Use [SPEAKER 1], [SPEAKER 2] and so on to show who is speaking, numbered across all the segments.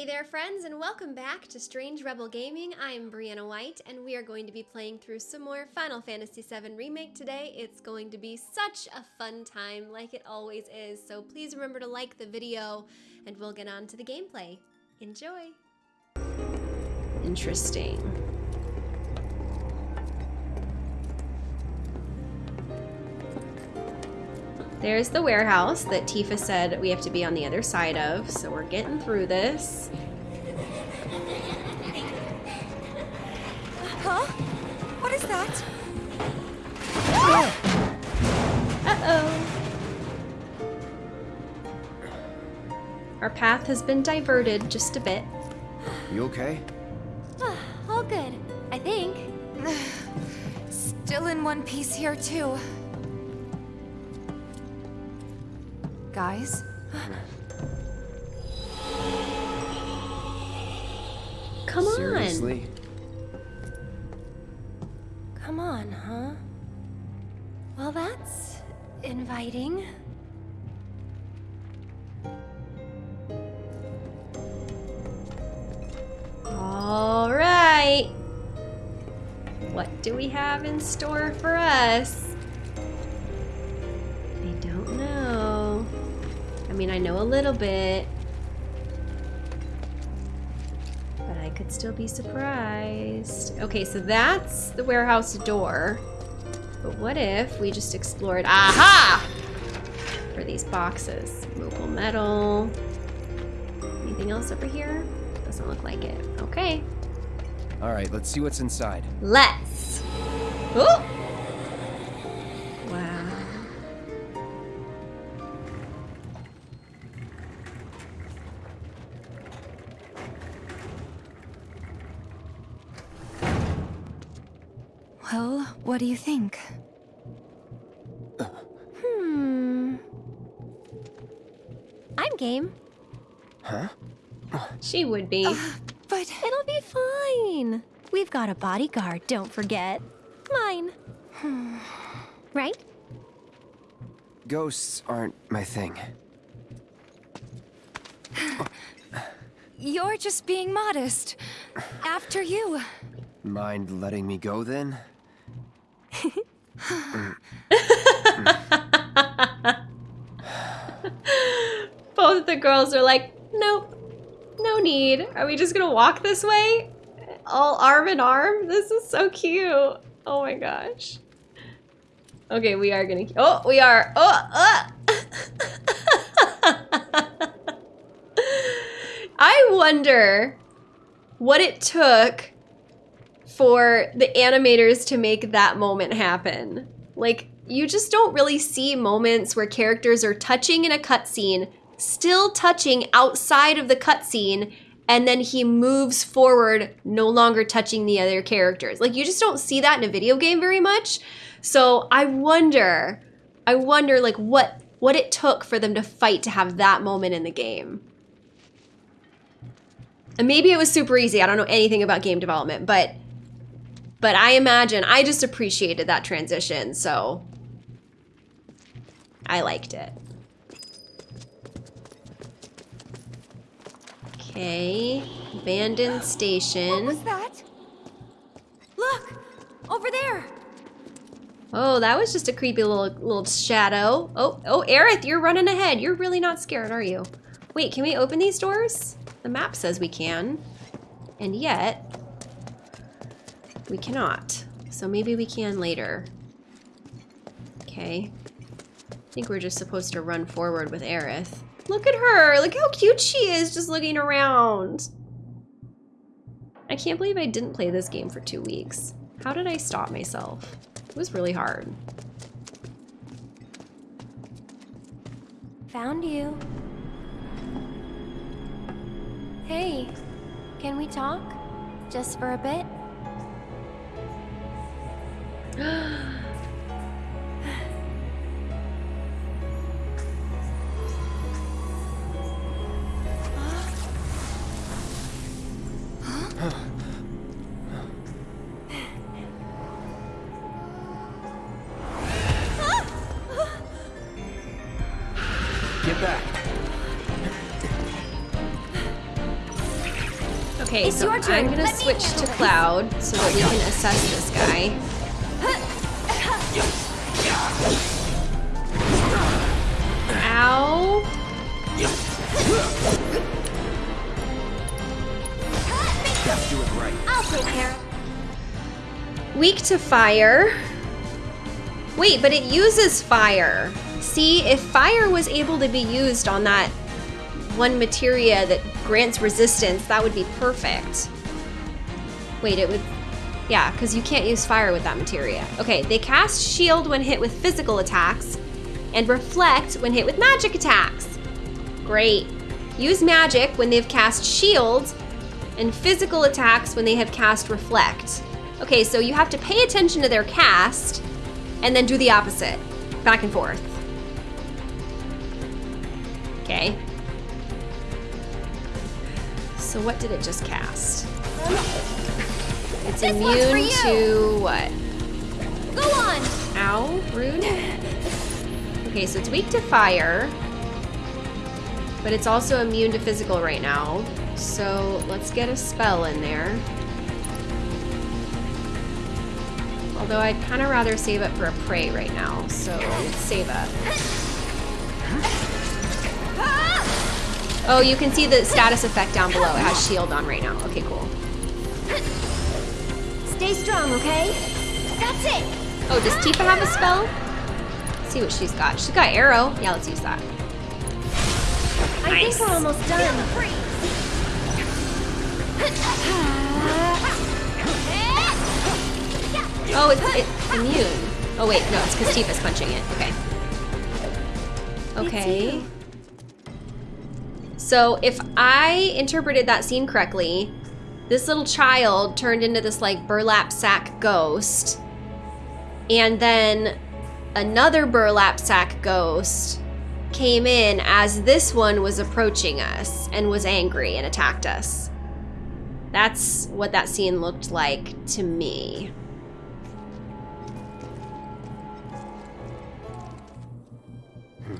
[SPEAKER 1] Hey there friends and welcome back to Strange Rebel Gaming. I am Brianna White and we are going to be playing through some more Final Fantasy VII Remake today. It's going to be such a fun time like it always is, so please remember to like the video and we'll get on to the gameplay. Enjoy! Interesting. There's the warehouse that Tifa said we have to be on the other side of, so we're getting through this.
[SPEAKER 2] Huh? What is that?
[SPEAKER 1] Uh-oh. Our path has been diverted just a bit.
[SPEAKER 3] You okay?
[SPEAKER 1] All good, I think.
[SPEAKER 2] Still in one piece here, too. Guys?
[SPEAKER 1] Come on.
[SPEAKER 3] Seriously?
[SPEAKER 1] Come on, huh? Well, that's inviting. All right. What do we have in store for us? Mean, I know a little bit. But I could still be surprised. Okay, so that's the warehouse door. But what if we just explored... Aha! For these boxes. Moogle Medal. Anything else over here? Doesn't look like it. Okay.
[SPEAKER 3] All right, let's see what's inside.
[SPEAKER 1] Let's. Oh!
[SPEAKER 2] What do you think?
[SPEAKER 1] Hmm. I'm game.
[SPEAKER 3] Huh?
[SPEAKER 1] She would be.
[SPEAKER 2] But
[SPEAKER 1] It'll be fine. We've got a bodyguard, don't forget. Mine. right?
[SPEAKER 3] Ghosts aren't my thing.
[SPEAKER 2] you're just being modest. After you.
[SPEAKER 3] Mind letting me go then?
[SPEAKER 1] Both the girls are like, nope, no need. Are we just gonna walk this way? All arm in arm? This is so cute. Oh my gosh. Okay, we are gonna. Oh, we are. Oh, uh. I wonder what it took for the animators to make that moment happen. Like, you just don't really see moments where characters are touching in a cutscene, still touching outside of the cutscene, and then he moves forward, no longer touching the other characters. Like, you just don't see that in a video game very much. So I wonder, I wonder, like, what what it took for them to fight to have that moment in the game. And maybe it was super easy. I don't know anything about game development, but but I imagine I just appreciated that transition, so I liked it. Okay, abandoned
[SPEAKER 2] What
[SPEAKER 1] station.
[SPEAKER 2] was that? Look! Over there!
[SPEAKER 1] Oh, that was just a creepy little little shadow. Oh, oh, Aerith, you're running ahead. You're really not scared, are you? Wait, can we open these doors? The map says we can. And yet, we cannot. So maybe we can later. Okay. I think we're just supposed to run forward with Aerith. Look at her! Look how cute she is just looking around! I can't believe I didn't play this game for two weeks. How did I stop myself? It was really hard.
[SPEAKER 4] Found you. Hey, can we talk? Just for a bit?
[SPEAKER 3] Get back.
[SPEAKER 1] Okay,
[SPEAKER 2] It's
[SPEAKER 1] so
[SPEAKER 2] your turn.
[SPEAKER 1] I'm gonna
[SPEAKER 2] Let
[SPEAKER 1] switch to. Cloud so that we can assess this guy. Weak to fire. Wait, but it uses fire. See, if fire was able to be used on that one materia that grants resistance, that would be perfect. Wait, it would... Yeah, because you can't use fire with that materia. Okay, they cast shield when hit with physical attacks and reflect when hit with magic attacks. Great. Use magic when they've cast shield and physical attacks when they have cast reflect. Okay, so you have to pay attention to their cast and then do the opposite. Back and forth. Okay. So what did it just cast? It's
[SPEAKER 2] This
[SPEAKER 1] immune to what?
[SPEAKER 2] Go on.
[SPEAKER 1] Ow, rude. Okay, so it's weak to fire, but it's also immune to physical right now. So let's get a spell in there. Although I'd kind of rather save it for a pray right now, so let's save it. Oh, you can see the status effect down below. It has shield on right now. Okay, cool.
[SPEAKER 2] Stay strong, okay? That's it.
[SPEAKER 1] Oh, does Tifa have a spell? Let's see what she's got. She's got aero. Yeah, let's use that.
[SPEAKER 2] I
[SPEAKER 1] Nice.
[SPEAKER 2] think we're almost done.
[SPEAKER 1] Oh, it's, it's immune. Oh wait, no, it's because Tifa's punching it. Okay. Okay. So if I interpreted that scene correctly, this little child turned into this like burlap sack ghost, and then another burlap sack ghost came in as this one was approaching us and was angry and attacked us. That's what that scene looked like to me. Hmm.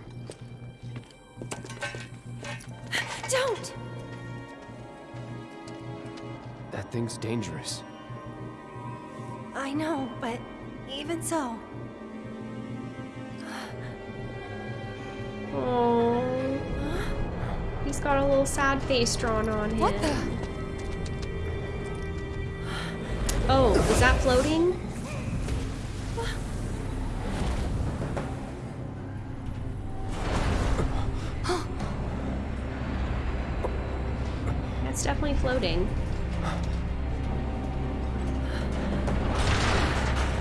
[SPEAKER 2] Don't.
[SPEAKER 3] That thing's dangerous.
[SPEAKER 2] I know, but even so.
[SPEAKER 1] Oh, he's got a little sad face drawn on him.
[SPEAKER 2] What the?
[SPEAKER 1] Oh, is that floating? That's definitely floating.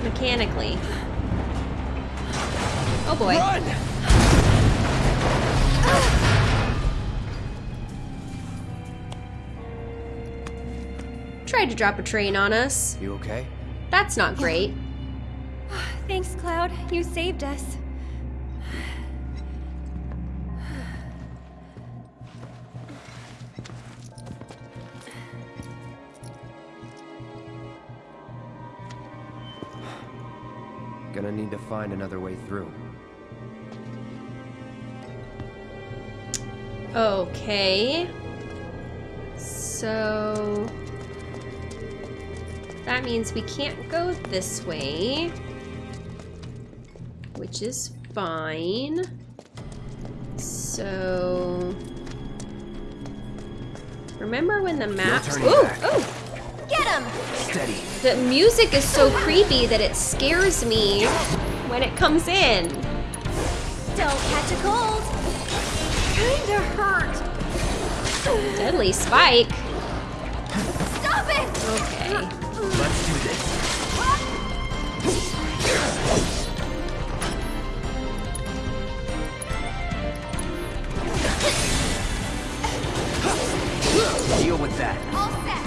[SPEAKER 1] Mechanically. Oh boy.
[SPEAKER 3] Run!
[SPEAKER 1] Tried to drop a train on us.
[SPEAKER 3] You okay?
[SPEAKER 1] That's not great.
[SPEAKER 2] Thanks, Cloud. You saved us.
[SPEAKER 3] Gonna need to find another way through.
[SPEAKER 1] Okay. So that means we can't go this way, which is fine. So remember when the map?
[SPEAKER 3] turning
[SPEAKER 1] Ooh,
[SPEAKER 3] back.
[SPEAKER 1] ooh!
[SPEAKER 2] Get him!
[SPEAKER 3] Steady.
[SPEAKER 1] The music is so creepy that it scares me when it comes in.
[SPEAKER 2] Don't catch a cold. Kinda hurt.
[SPEAKER 1] Deadly spike.
[SPEAKER 2] Stop it!
[SPEAKER 1] Okay.
[SPEAKER 3] Let's do this. Deal with that.
[SPEAKER 2] All set.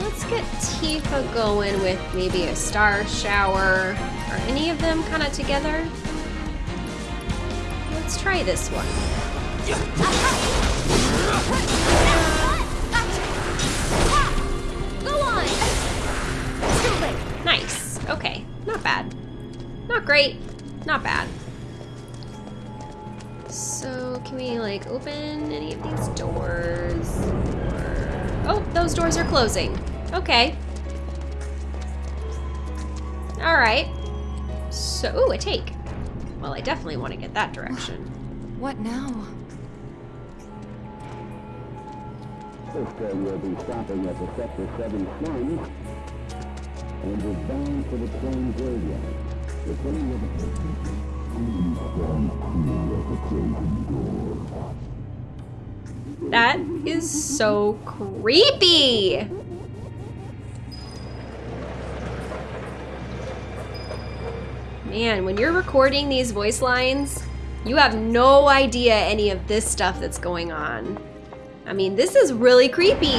[SPEAKER 1] Let's get Tifa going with maybe a star shower. Are any of them kind of together? Let's try this one. Nice. Okay. Not bad. Not great. Not bad. So, can we like open any any of these doors. Or... Oh, those doors are closing. Okay. All right. So, ooh, a take. Well, I definitely want to get that direction.
[SPEAKER 2] What now?
[SPEAKER 5] This train will be stopping at the Sector 7 slums and is bound for the train graveyard. The train closing door.
[SPEAKER 1] That is so creepy. Man, when you're recording these voice lines, you have no idea any of this stuff that's going on. I mean, this is really creepy.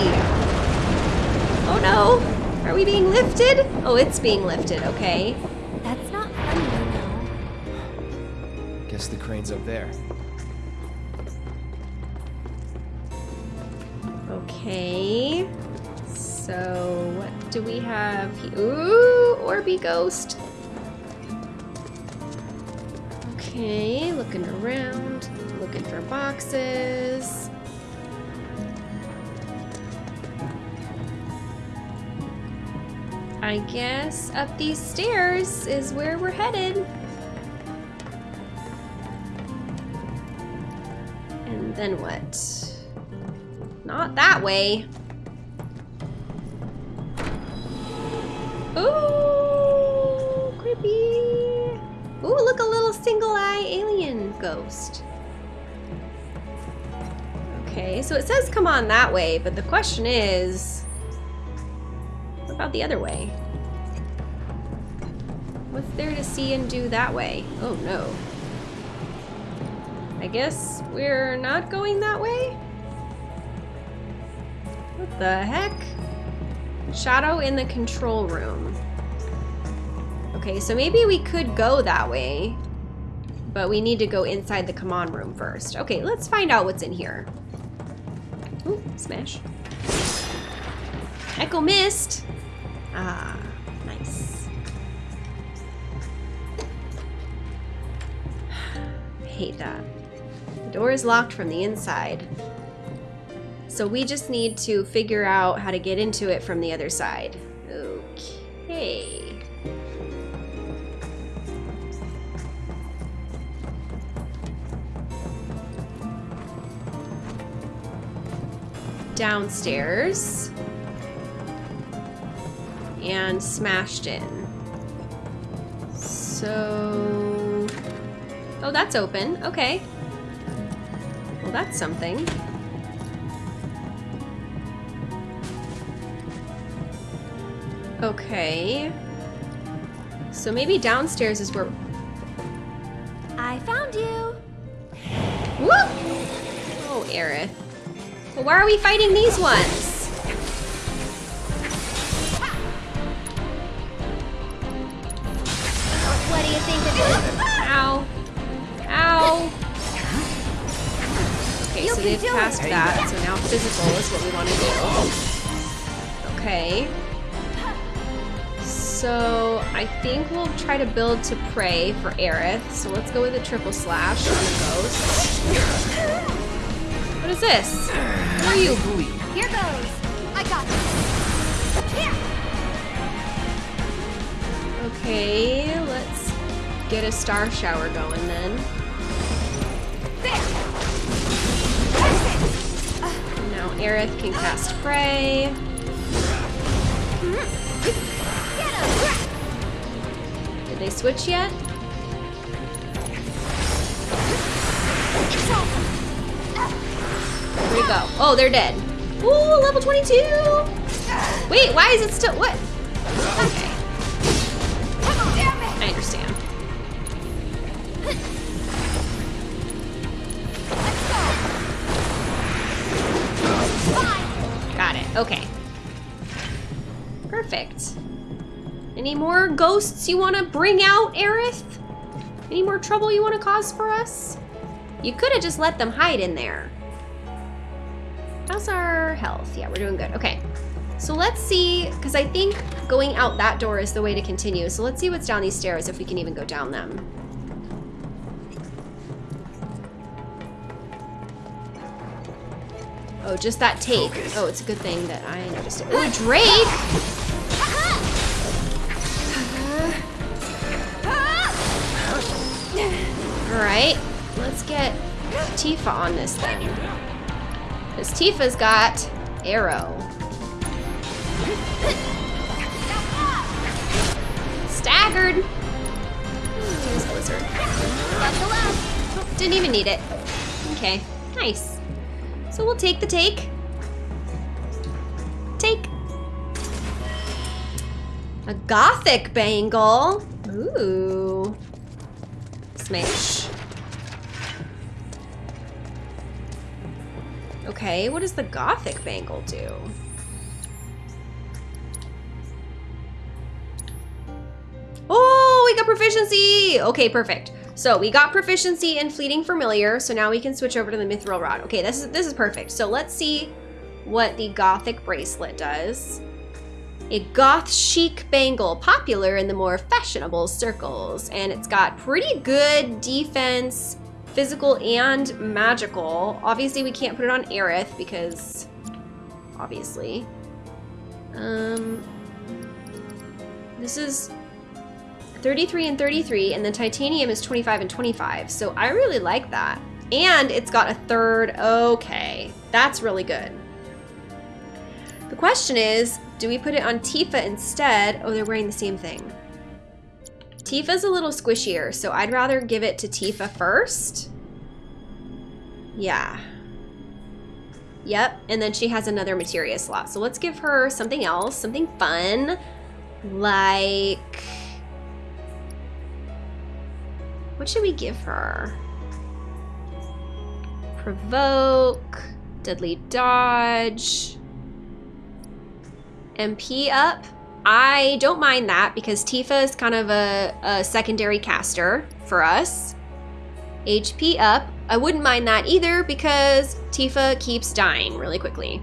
[SPEAKER 1] Oh no, are we being lifted? Oh, it's being lifted, okay.
[SPEAKER 4] That's not funny, you know.
[SPEAKER 3] Guess the crane's up there.
[SPEAKER 1] Okay. So, what do we have here? Ooh, Orby Ghost. Okay, looking around, looking for boxes. I guess up these stairs is where we're headed. And then what? Not that way. Ooh, creepy. Ooh, look, a little single eye alien ghost. Okay, so it says come on that way, but the question is, about the other way? What's there to see and do that way? Oh no. I guess we're not going that way? What the heck? Shadow in the control room. Okay, so maybe we could go that way, but we need to go inside the command room first. Okay, let's find out what's in here. Ooh, smash. Echo Mist. Ah, nice. Hate that. The door is locked from the inside. So we just need to figure out how to get into it from the other side. Okay. Downstairs. And smashed in. So... Oh, that's open. Okay. Well, that's something. Okay. So maybe downstairs is where...
[SPEAKER 4] I found you.
[SPEAKER 1] Whoop! Oh, Aerith. Well, why are we fighting these ones? Okay, so they've passed that, so now physical is what we want to do. Okay. So I think we'll try to build to pray for Aerith. So let's go with a triple slash on the ghost. What is this? Who are you?
[SPEAKER 2] Here goes. I got this. Here.
[SPEAKER 1] Okay, let's get a star shower going then.
[SPEAKER 2] There.
[SPEAKER 1] Aerith can cast
[SPEAKER 2] pray.
[SPEAKER 1] Did they switch yet? Where'd go? Oh, they're dead. Ooh, level 22! Wait, why is it still, what? Okay. I understand. Okay. Perfect. Any more ghosts you want to bring out, Aerith? Any more trouble you want to cause for us? You could have just let them hide in there. How's our health? Yeah, we're doing good. Okay. So let's see, because I think going out that door is the way to continue. So let's see what's down these stairs, if we can even go down them. Oh, just that take. Oh, it's a good thing that I noticed it. Oh, Drake! Alright, let's get Tifa on this thing. Because Tifa's got aero. Staggered! There's Blizzard. Didn't even need it. Okay, nice. So we'll take the take. Take. A gothic bangle. Ooh. Smash. Okay, what does the gothic bangle do? Oh, we got proficiency! Okay, perfect. So we got proficiency in Fleeting Familiar, so now we can switch over to the Mithril Rod. Okay, this is this is perfect. So let's see what the Gothic Bracelet does. A goth chic bangle, popular in the more fashionable circles, and it's got pretty good defense, physical and magical. Obviously, we can't put it on Aerith because, obviously. Um, this is 33 and 33, and the titanium is 25 and 25. So I really like that. And it's got a third. Okay, that's really good. The question is, do we put it on Tifa instead? Oh, they're wearing the same thing. Tifa's a little squishier, so I'd rather give it to Tifa first. Yeah. Yep, and then she has another materia slot. So let's give her something else, something fun, like... What should we give her? Provoke, Deadly Dodge, MP up. I don't mind that because Tifa is kind of a, a secondary caster for us. HP up. I wouldn't mind that either because Tifa keeps dying really quickly.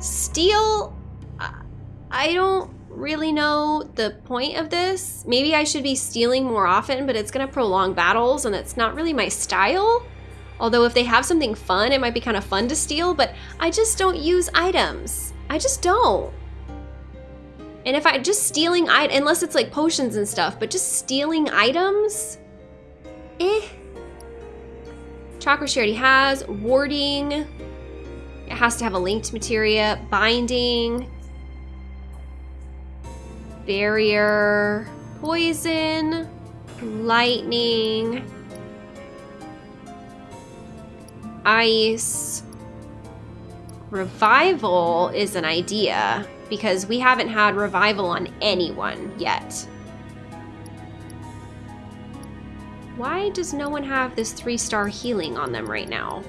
[SPEAKER 1] Steal, I don't really know the point of this. Maybe I should be stealing more often, but it's gonna prolong battles and that's not really my style. Although if they have something fun, it might be kind of fun to steal, but I just don't use items. I just don't. And if I just stealing, unless it's like potions and stuff, but just stealing items, eh. Chakra she already has. Warding. It has to have a linked materia. Binding. Barrier. Poison. Lightning. Ice. Revival is an idea because we haven't had revival on anyone yet. Why does no one have this three-star healing on them right now?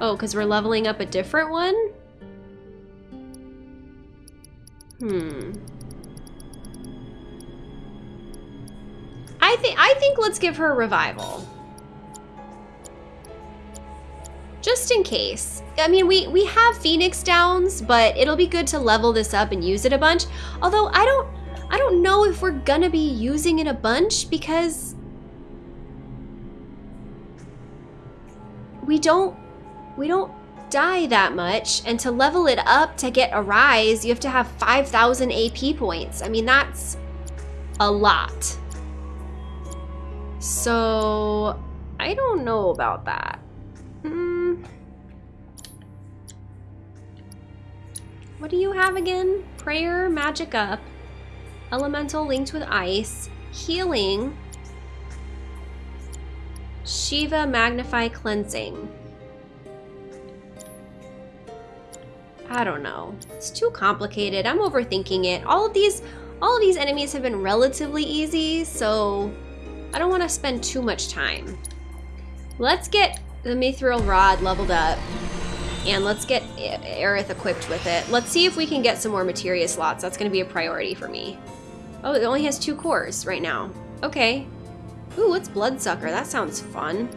[SPEAKER 1] Oh, because we're leveling up a different one? Hmm. I think I think let's give her a revival. Just in case. I mean, we, we have Phoenix Downs, but it'll be good to level this up and use it a bunch. Although I don't I don't know if we're gonna be using it a bunch because we don't we don't die that much and to level it up to get a rise you have to have 5000 AP points I mean that's a lot so I don't know about that hmm. what do you have again prayer magic up Elemental linked with ice. Healing. Shiva Magnify Cleansing. I don't know. It's too complicated. I'm overthinking it. All of these all of these enemies have been relatively easy, so I don't want to spend too much time. Let's get the Mithril Rod leveled up. And let's get Aerith equipped with it. Let's see if we can get some more materia slots. That's going to be a priority for me. Oh, it only has two cores right now. Okay. Ooh, it's Bloodsucker. That sounds fun.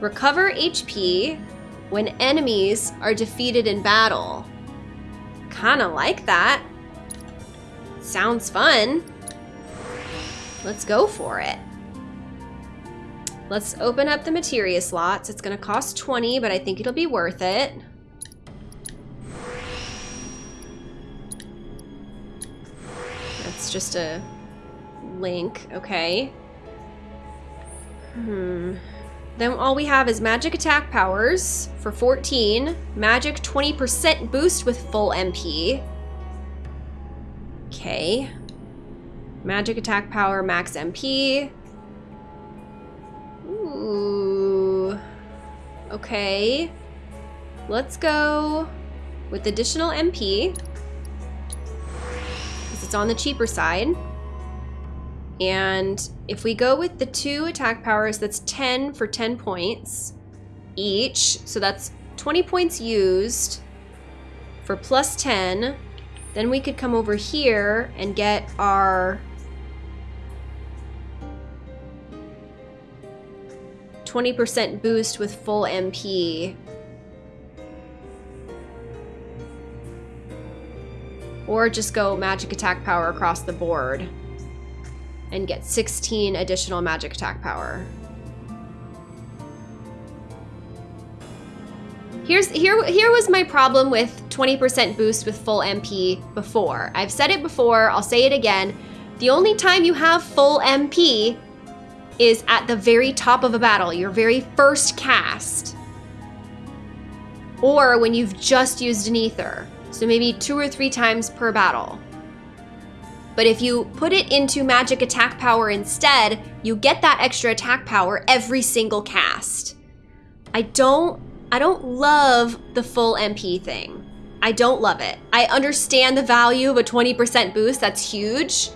[SPEAKER 1] Recover HP when enemies are defeated in battle. Kinda like that. Sounds fun. Let's go for it. Let's open up the materia slots. It's gonna cost 20, but I think it'll be worth it. That's just a link, okay. Hmm. Then all we have is magic attack powers for 14, magic 20% boost with full MP. Okay. Magic attack power, max MP. Ooh. Okay. Let's go with additional MP. Because it's on the cheaper side. And if we go with the two attack powers, that's 10 for 10 points each. So that's 20 points used for plus 10. Then we could come over here and get our 20% boost with full MP. Or just go magic attack power across the board and get 16 additional magic attack power. Here's here here was my problem with 20% boost with full MP before. I've said it before, I'll say it again. The only time you have full MP is at the very top of a battle, your very first cast. Or when you've just used an ether. So maybe two or three times per battle. But if you put it into magic attack power instead, you get that extra attack power every single cast. I don't I don't love the full MP thing. I don't love it. I understand the value of a 20% boost, that's huge.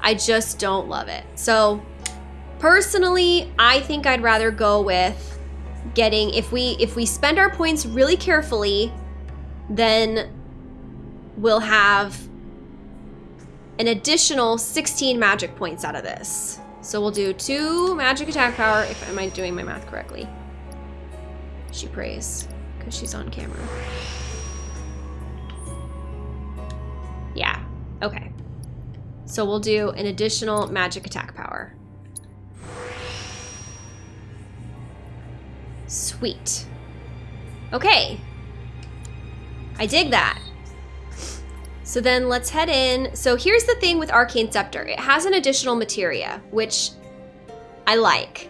[SPEAKER 1] I just don't love it. So personally, I think I'd rather go with getting if we if we spend our points really carefully, then we'll have an additional 16 magic points out of this. So we'll do two magic attack power, if am I doing my math correctly? She prays, because she's on camera. Yeah, okay. So we'll do an additional magic attack power. Sweet. Okay. I dig that. So then let's head in. So here's the thing with Arcane Scepter. It has an additional materia, which I like.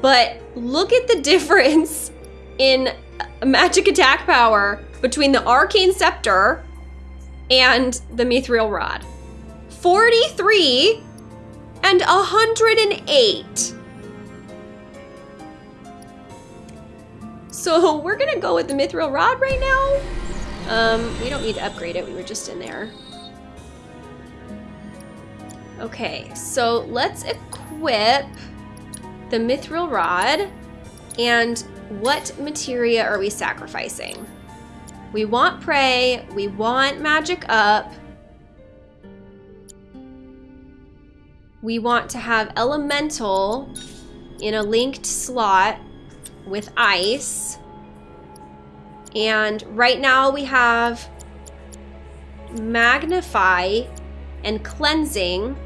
[SPEAKER 1] But look at the difference in magic attack power between the Arcane Scepter and the Mithril Rod. 43 and 108. So we're gonna go with the Mithril Rod right now. Um, we don't need to upgrade it, we were just in there. Okay, so let's equip the Mithril Rod. And what materia are we sacrificing? We want Pray, we want Magic Up. We want to have Elemental in a linked slot with Ice. And right now we have Magnify and Cleansing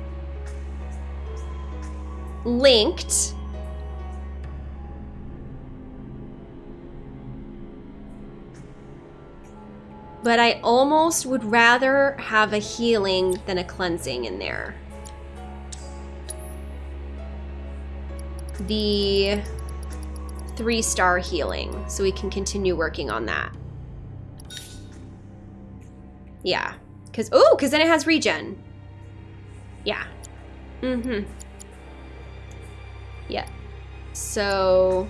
[SPEAKER 1] linked. But I almost would rather have a healing than a cleansing in there. The three star healing so we can continue working on that. Yeah. Because, oh, because then it has regen. Yeah. Mm-hmm. Yeah. So,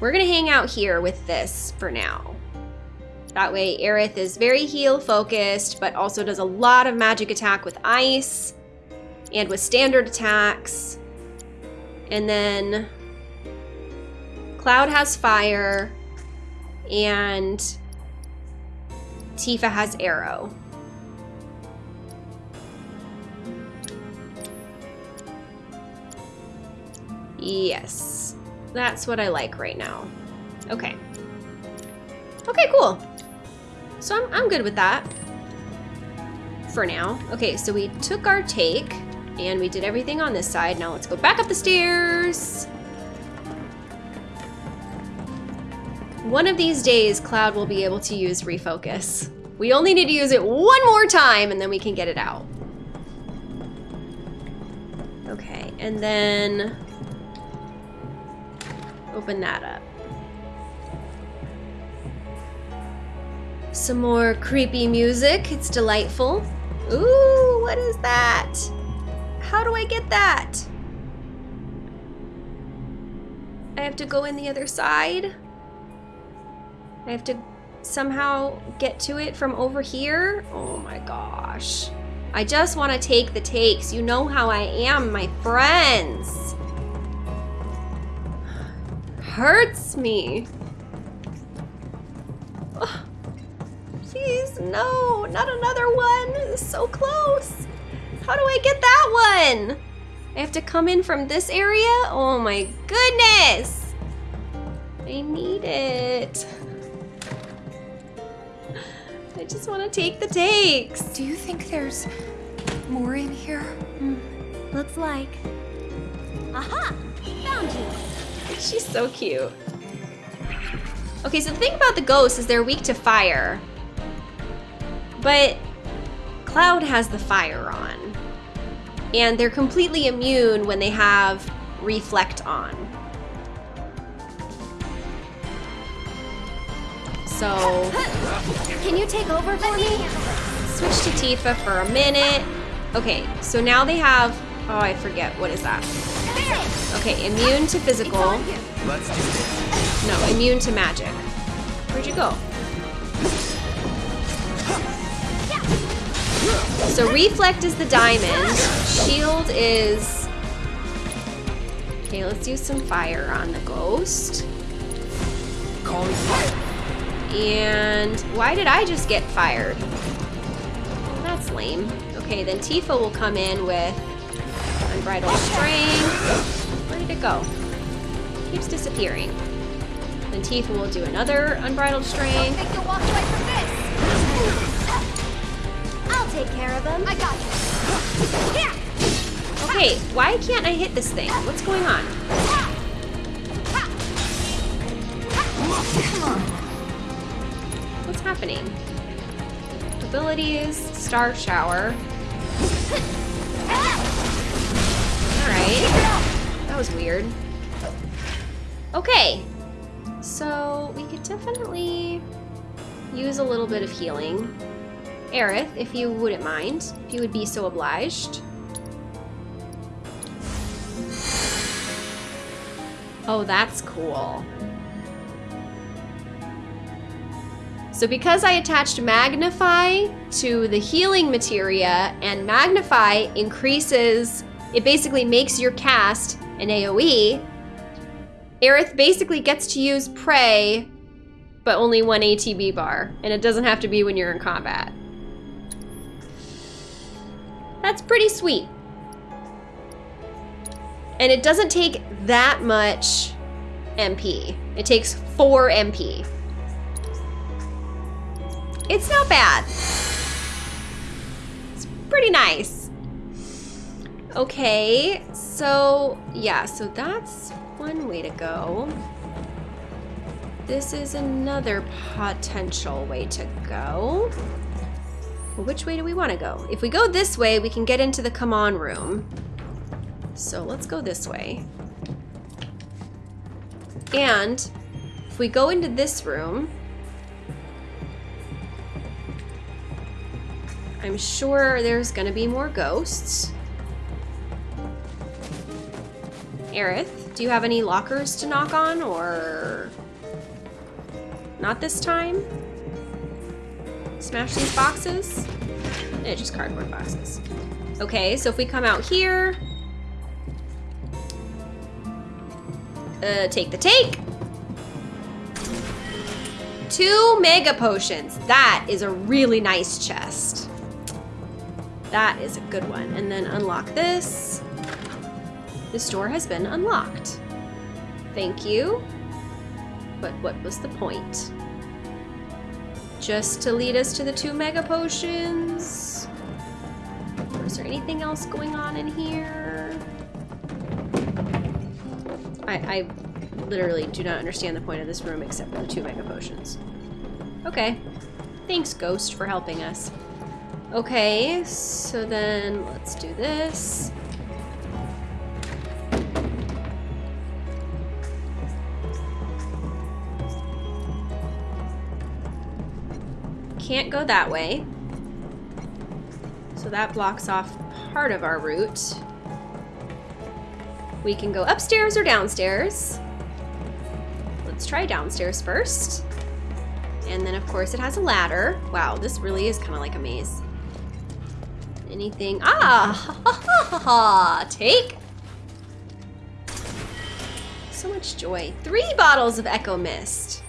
[SPEAKER 1] we're going to hang out here with this for now. That way, Aerith is very heal focused, but also does a lot of magic attack with ice and with standard attacks. And then Cloud has fire, and Tifa has aero. Yes, that's what I like right now. Okay. Okay, cool. So I'm, I'm good with that for now. Okay, so we took our take And we did everything on this side. Now let's go back up the stairs. One of these days, Cloud will be able to use refocus. We only need to use it one more time and then we can get it out. Okay, and then open that up. Some more creepy music. It's delightful. Ooh, what is that? How do I get that? I have to go in the other side? I have to somehow get to it from over here? Oh my gosh. I just want to take the takes. You know how I am, my friends. Hurts me. Please, no, not another one. So close. How do I get that one? I have to come in from this area? Oh my goodness. I need it. I just want to take the takes.
[SPEAKER 2] Do you think there's more in here? Hmm.
[SPEAKER 4] Looks like. Aha! Found you!
[SPEAKER 1] She's so cute. Okay, so the thing about the ghosts is they're weak to fire. But Cloud has the fire on. And they're completely immune when they have reflect on. So
[SPEAKER 4] Can you take over for me?
[SPEAKER 1] switch to Tifa for a minute. Okay, so now they have oh I forget, what is that? Okay, immune to physical.
[SPEAKER 3] Do.
[SPEAKER 1] No, immune to magic. Where'd you go? So reflect is the diamond. Shield is. Okay, let's use some fire on the ghost.
[SPEAKER 3] Calling fire.
[SPEAKER 1] And why did I just get fired? That's lame. Okay, then Tifa will come in with unbridled strength. Where did it go? Keeps disappearing. Then Tifa will do another unbridled strength.
[SPEAKER 2] Think you'll walk away from this?
[SPEAKER 4] I'll take care of them.
[SPEAKER 2] I got you. Here!
[SPEAKER 1] Okay, why can't I hit this thing? What's going on? What's happening? Abilities, Star Shower. Alright. That was weird. Okay. So, we could definitely use a little bit of healing. Aerith, if you wouldn't mind, if you would be so obliged. Oh, that's cool. So because I attached Magnify to the healing materia, and Magnify increases, it basically makes your cast an AoE, Aerith basically gets to use Pray, but only one ATB bar, and it doesn't have to be when you're in combat. That's pretty sweet. And it doesn't take that much MP. It takes 4 MP. It's not bad. It's pretty nice. Okay, so yeah, so that's one way to go. This is another potential way to go. Well, which way do we want to go? If we go this way, we can get into the come on room. So let's go this way. And if we go into this room, I'm sure there's gonna be more ghosts. Aerith, do you have any lockers to knock on or not this time? Smash these boxes? Eh, just cardboard boxes. Okay, so if we come out here, uh, take the take. Two mega potions. That is a really nice chest. That is a good one. And then unlock this. This door has been unlocked. Thank you. But what was the point? Just to lead us to the two mega potions? Or Was there anything else going on in here? I, I literally do not understand the point of this room except for the two mega potions. Okay. Thanks, Ghost, for helping us. Okay, so then let's do this. Can't go that way. So that blocks off part of our route. We can go upstairs or downstairs. Let's try downstairs first. And then of course it has a ladder. Wow, this really is kind of like a maze. Anything? Ah! Ha, ha, ha, ha, Take! So much joy. Three bottles of Echo Mist.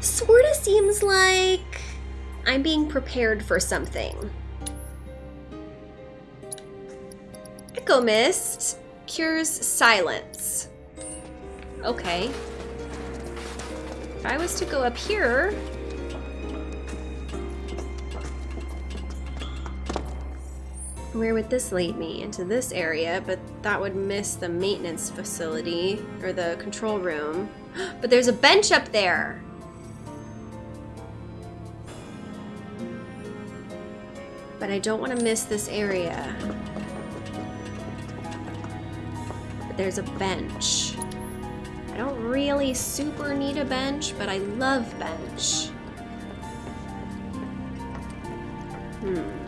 [SPEAKER 1] Sorta seems like I'm being prepared for something. Echo Mist cures silence. Okay. If I was to go up here... Where would this lead me? Into this area, but that would miss the maintenance facility, or the control room. But there's a bench up there! But I don't want to miss this area. But there's a bench. I don't really super need a bench, but I love bench. Hmm.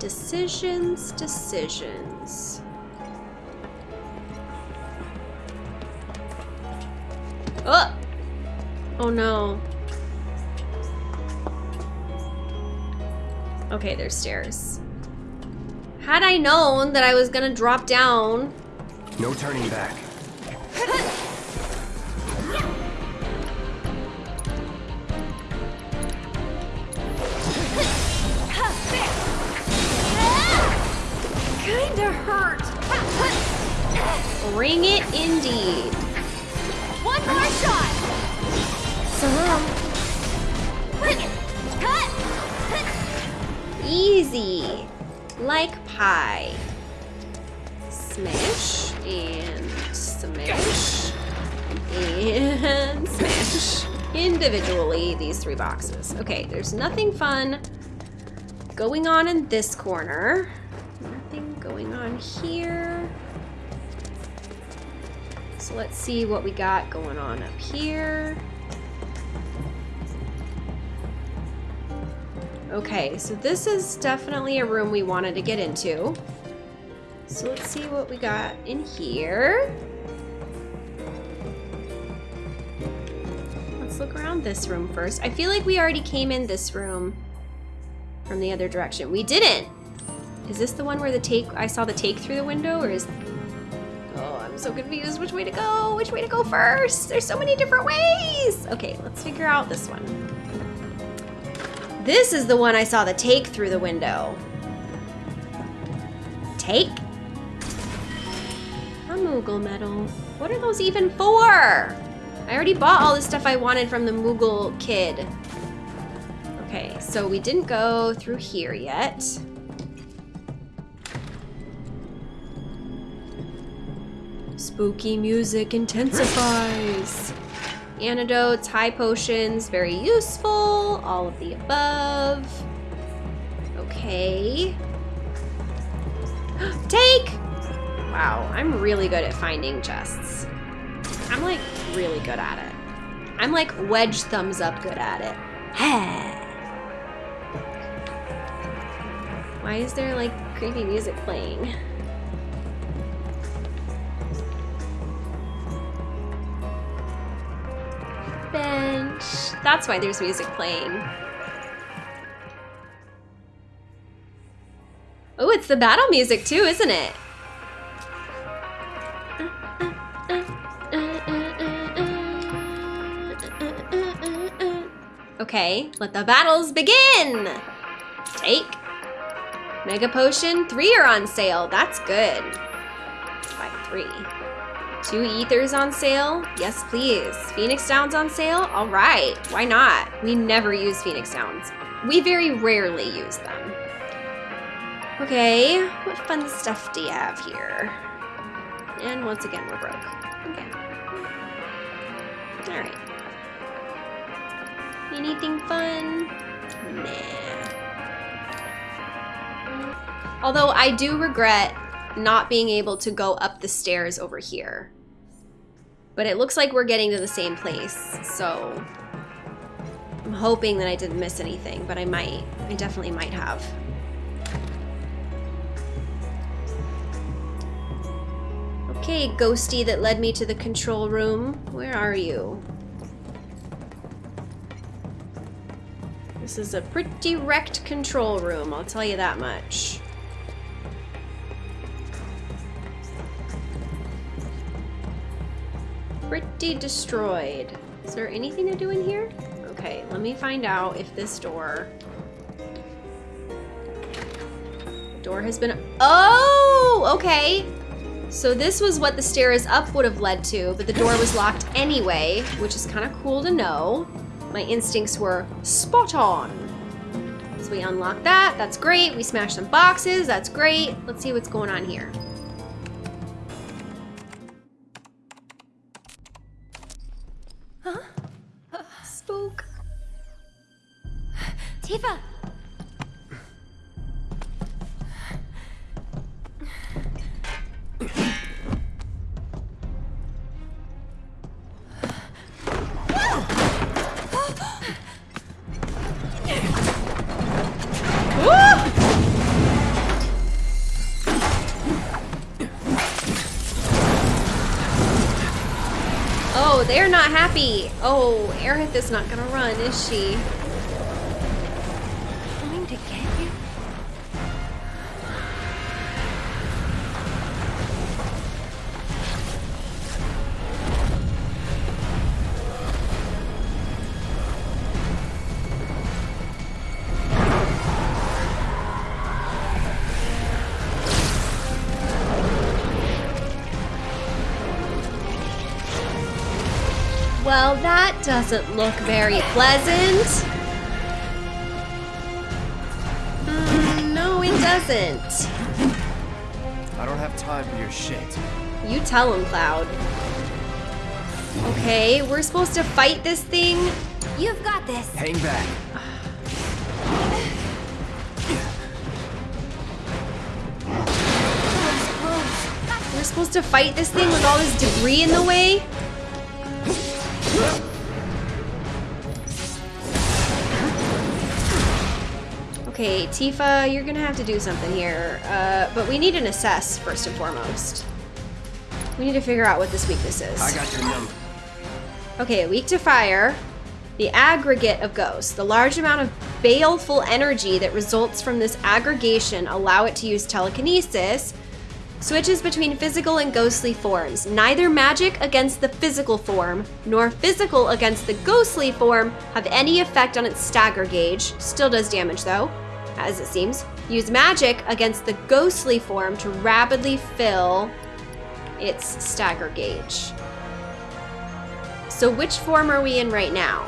[SPEAKER 1] Decisions, decisions. Oh! Oh no. Okay, there's stairs. Had I known that I was gonna drop down...
[SPEAKER 3] No turning back.
[SPEAKER 1] Pie. Smash and smash and smash. Individually, these three boxes. Okay, there's nothing fun going on in this corner. Nothing going on here. So let's see what we got going on up here. Okay, so this is definitely a room we wanted to get into. So let's see what we got in here. Let's look around this room first. I feel like we already came in this room from the other direction. We didn't! Is this the one where the take, I saw the take through the window, or is... Oh, I'm so confused. Which way to go? Which way to go first? There's so many different ways! Okay, let's figure out this one. This is the one I saw the take through the window. Take? A Moogle medal. What are those even for? I already bought all the stuff I wanted from the Moogle kid. Okay, so we didn't go through here yet. Spooky music intensifies. Antidotes, high potions, very useful. All of the above. Okay. Take! Wow, I'm really good at finding chests. I'm like really good at it. I'm like wedge thumbs up good at it. Why is there like creepy music playing? That's why there's music playing. Oh, it's the battle music too, isn't it? Okay, let the battles begin! Take. Mega Potion, three are on sale. That's good. Buy three. Two ethers on sale? Yes, please. Phoenix Downs on sale? All right, why not? We never use Phoenix Downs. We very rarely use them. Okay, what fun stuff do you have here? And once again, we're broke. Okay. All right. Anything fun? Nah. Although I do regret not being able to go up the stairs over here. But it looks like we're getting to the same place, so I'm hoping that I didn't miss anything, but I might. I definitely might have. Okay, ghosty that led me to the control room. Where are you? This is a pretty wrecked control room, I'll tell you that much. Pretty destroyed. Is there anything to do in here? Okay, let me find out if this door... Door has been... Oh! Okay. So this was what the stairs up would have led to, but the door was locked anyway, which is kind of cool to know. My instincts were spot on. So we unlock that, that's great. We smash some boxes, that's great. Let's see what's going on here.
[SPEAKER 4] Tifa!
[SPEAKER 1] Oh, they're not happy. Oh, Aerith is not gonna run, is she? Doesn't look very pleasant. Mm, no, it doesn't.
[SPEAKER 3] I don't have time for your shit.
[SPEAKER 1] You tell him, Cloud. Okay, we're supposed to fight this thing.
[SPEAKER 4] You've got this!
[SPEAKER 3] Hang back.
[SPEAKER 1] We're supposed to fight this thing with all this debris in the way. Okay, Tifa, you're gonna have to do something here. Uh, but we need an assess first and foremost. We need to figure out what this weakness is.
[SPEAKER 3] I got your number.
[SPEAKER 1] Okay, weak to fire. The aggregate of ghosts. The large amount of baleful energy that results from this aggregation allow it to use telekinesis. Switches between physical and ghostly forms. Neither magic against the physical form, nor physical against the ghostly form have any effect on its stagger gauge. Still does damage though, as it seems. Use magic against the ghostly form to rapidly fill its stagger gauge. So which form are we in right now?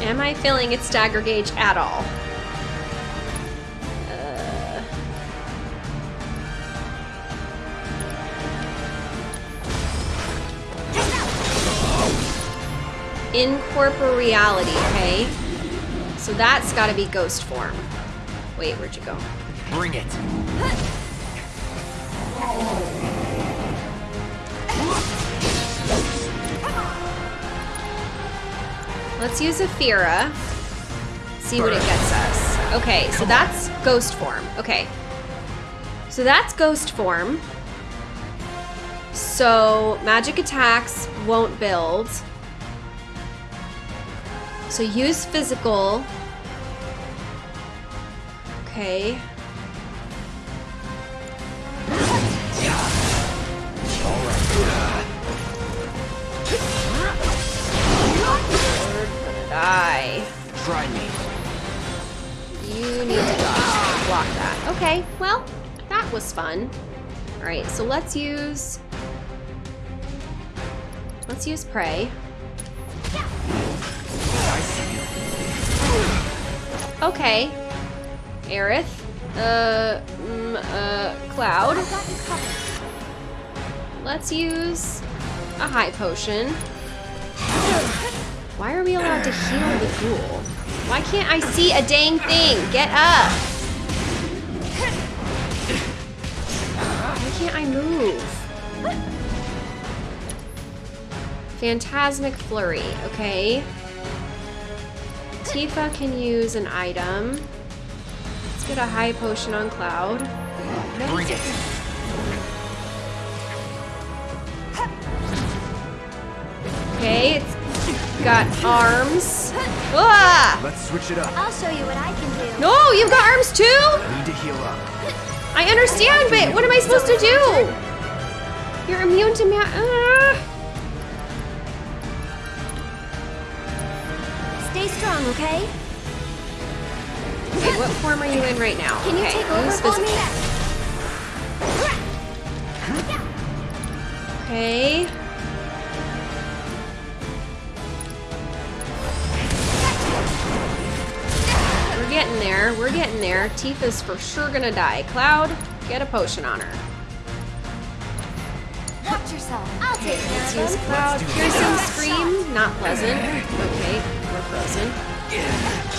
[SPEAKER 1] Am I filling its stagger gauge at all? Incorporeality, okay? So that's gotta be ghost form. Wait, where'd you go?
[SPEAKER 3] Bring it.
[SPEAKER 1] Let's use a Fira. See what it gets us. Okay, so that's ghost form. Okay. So that's ghost form. So magic attacks won't build. So use physical. Okay. Die.
[SPEAKER 3] Try me.
[SPEAKER 1] You need to. Block that. Okay, well, that was fun. Alright, so let's use... Let's use
[SPEAKER 3] Pray.
[SPEAKER 1] Okay. Aerith. Uh, mm, uh, Cloud. Let's use a high potion. Why are we allowed to heal the ghoul? Why can't I see a dang thing? Get up! Why can't I move? Phantasmic Flurry, okay. Tifa can use an item. Let's get a high potion on Cloud.
[SPEAKER 3] Bring it.
[SPEAKER 1] Okay, it's got arms. Ah!
[SPEAKER 3] Let's switch it up.
[SPEAKER 4] I'll show you what I can do.
[SPEAKER 1] No, you've got arms too?
[SPEAKER 3] I need to heal up.
[SPEAKER 1] I understand, but what am I supposed to do? You're immune to ma- uh.
[SPEAKER 4] Strong, okay?
[SPEAKER 1] Okay, what form are you in right now?
[SPEAKER 4] Can you
[SPEAKER 1] okay,
[SPEAKER 4] take over for me?
[SPEAKER 1] Okay. We're getting there. We're getting there. Tifa's for sure gonna die. Cloud, get a potion on her.
[SPEAKER 4] Watch yourself. I'll take care
[SPEAKER 1] Let's use. Cloud. Piercing. Scream, not pleasant. Okay, frozen.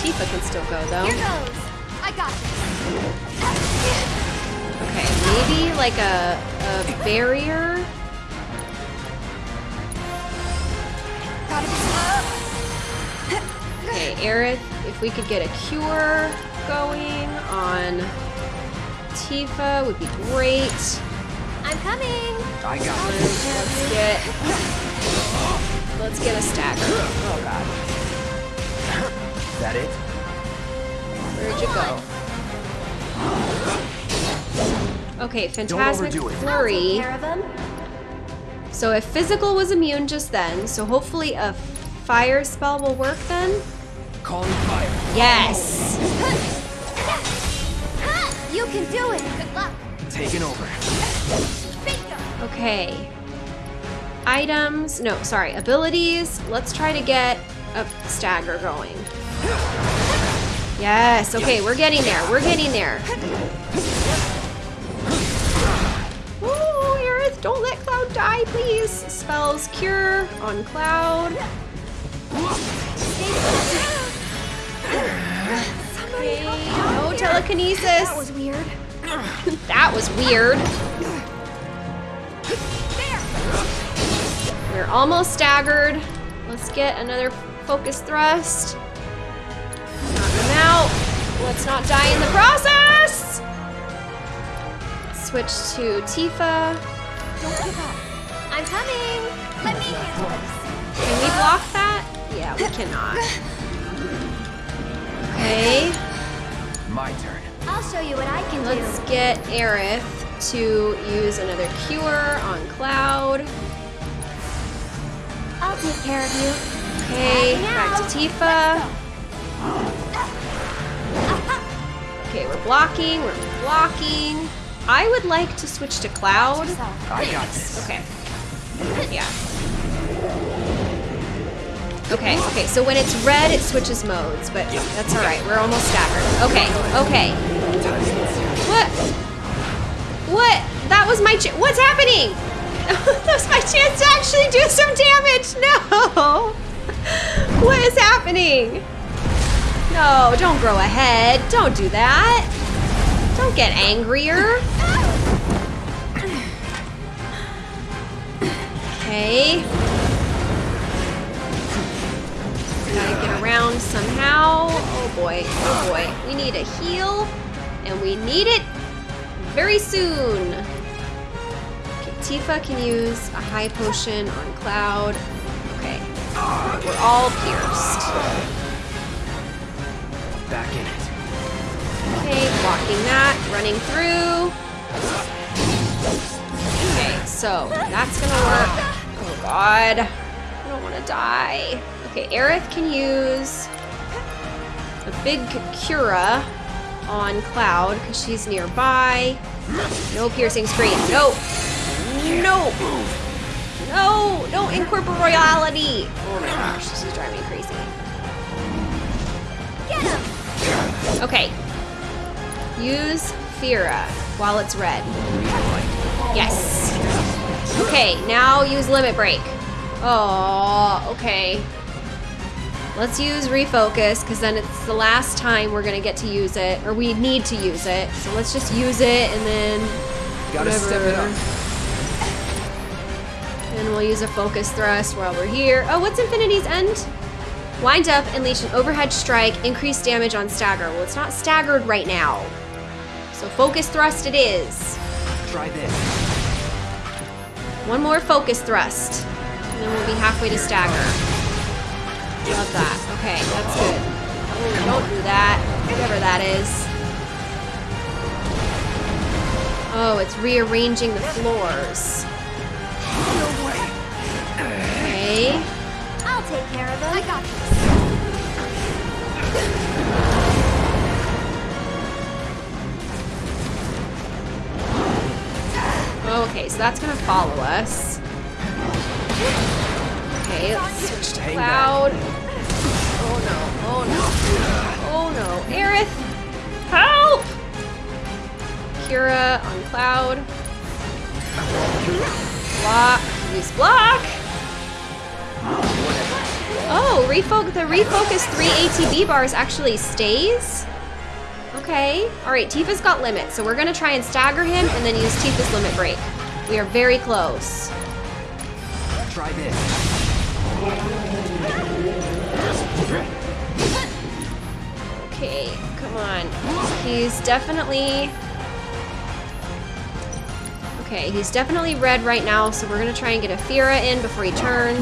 [SPEAKER 1] Tifa can still go though.
[SPEAKER 4] Here goes. I got this.
[SPEAKER 1] Okay, maybe like a, a barrier. Okay, Aerith, if we could get a cure going on Tifa would be great.
[SPEAKER 4] I'm coming.
[SPEAKER 3] I got it.
[SPEAKER 1] Let's get let's get a stagger. Oh god.
[SPEAKER 3] That it?
[SPEAKER 1] Where'd you go? Okay, Phantasmic
[SPEAKER 3] overdo it.
[SPEAKER 4] Take
[SPEAKER 1] Flurry.
[SPEAKER 4] care of them.
[SPEAKER 1] So if physical was immune just then, so hopefully a fire spell will work then?
[SPEAKER 3] Calling fire.
[SPEAKER 1] Yes!
[SPEAKER 4] You can do it. Good luck.
[SPEAKER 3] Taking over.
[SPEAKER 1] Okay. Items, no, sorry, abilities. Let's try to get a stagger going. Yes, okay, we're getting there. We're getting there. Ooh, Aerith, don't let Cloud die, please. Spells cure on Cloud. Okay, no telekinesis.
[SPEAKER 4] That was weird.
[SPEAKER 1] That was weird. We're almost staggered. Let's get another focus thrust. Knock him out. Let's not die in the process. Switch to Tifa.
[SPEAKER 4] Don't give up. I'm coming. Let me handle this.
[SPEAKER 1] Can we block that? Yeah, we cannot. Okay,
[SPEAKER 3] My turn.
[SPEAKER 4] I'll show you what I can do.
[SPEAKER 1] let's get Aerith to use another cure on Cloud.
[SPEAKER 4] I'll take care of you.
[SPEAKER 1] Okay, back to Tifa. Okay, we're blocking, we're blocking. I would like to switch to Cloud.
[SPEAKER 3] I got this.
[SPEAKER 1] Okay. Yeah. Okay, okay, so when it's red, it switches modes, but that's alright. We're almost staggered. Okay, okay. What? What? That was my ch- What's happening? that was my chance to actually do some damage. No! What is happening? No, don't grow a head. Don't do that. Don't get angrier. Okay. Gotta get around somehow. Oh boy, oh boy. We need a heal, and we need it very soon. Okay, Tifa can use a high potion on Cloud. Okay, we're all pierced.
[SPEAKER 3] Back in it.
[SPEAKER 1] Okay, blocking that, running through. Okay, so that's gonna work. Oh god. I don't wanna die. Okay, Aerith can use a big Cura on Cloud because she's nearby. No piercing scream. No. No. No. No incorporeality. Oh my gosh, this is driving me crazy.
[SPEAKER 4] Get him!
[SPEAKER 1] Okay. Use Fira while it's red. Yes. Okay, now use Limit Break. Oh, okay. Let's use Refocus, because then it's the last time we're gonna get to use it, or we need to use it. So let's just use it, and then
[SPEAKER 3] Gotta step it up.
[SPEAKER 1] And we'll use a focus thrust while we're here. Oh, what's Infinity's End? Wind up, and unleash an overhead strike, increase damage on stagger. Well, it's not staggered right now. So focus thrust it is.
[SPEAKER 3] Try this.
[SPEAKER 1] One more focus thrust. And then we'll be halfway to stagger. Love that. Okay, that's good. Oh, don't do that. Whatever that is. Oh, it's rearranging the floors.
[SPEAKER 3] No way.
[SPEAKER 1] Okay.
[SPEAKER 4] I'll take care of him. I got this.
[SPEAKER 1] Okay, so that's gonna follow us. Okay, let's switch to cloud. Oh no, oh no. Oh no. Aerith! Help! Cura on cloud. Block. Use block. Oh, refocus the refocus 3 ATB bars actually stays? Okay. Alright, Tifa's got limit, so we're gonna try and stagger him and then use Tifa's limit break. We are very close.
[SPEAKER 3] Try this.
[SPEAKER 1] Okay, come on. He's definitely... Okay, he's definitely red right now, so we're gonna try and get a Fira in before he turns.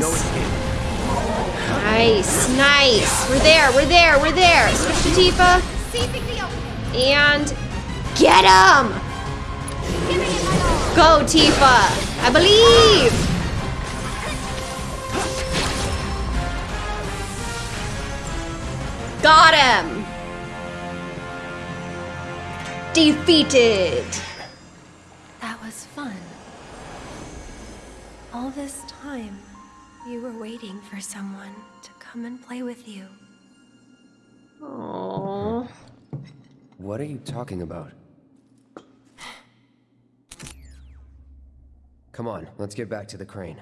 [SPEAKER 1] Nice, nice. We're there, we're there, we're there. Switch to Tifa.
[SPEAKER 4] Seizing the opening.
[SPEAKER 1] And get him!
[SPEAKER 4] Giving it my all.
[SPEAKER 1] Go, Tifa! I believe! Got him! Defeated!
[SPEAKER 4] That was fun. All this time, you were waiting for someone to come and play with you.
[SPEAKER 1] Aww.
[SPEAKER 3] What are you talking about? Come on, let's get back to the crane.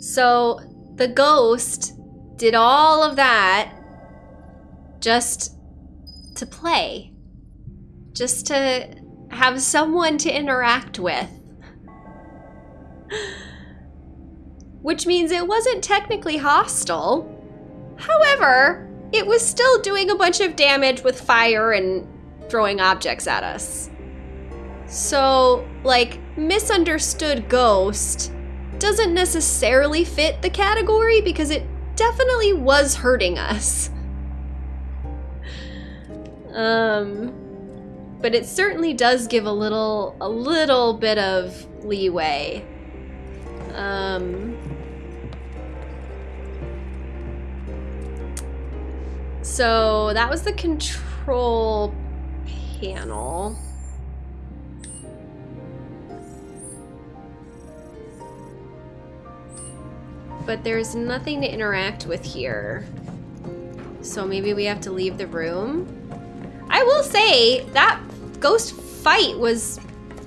[SPEAKER 1] So, the ghost did all of that just to play. Just to have someone to interact with. Which means it wasn't technically hostile. However, it was still doing a bunch of damage with fire and throwing objects at us. So, like, misunderstood ghost doesn't necessarily fit the category because it definitely was hurting us. Um, but it certainly does give a little, a little bit of leeway. Um, so that was the control panel. But there's nothing to interact with here. So maybe we have to leave the room. I will say that ghost fight was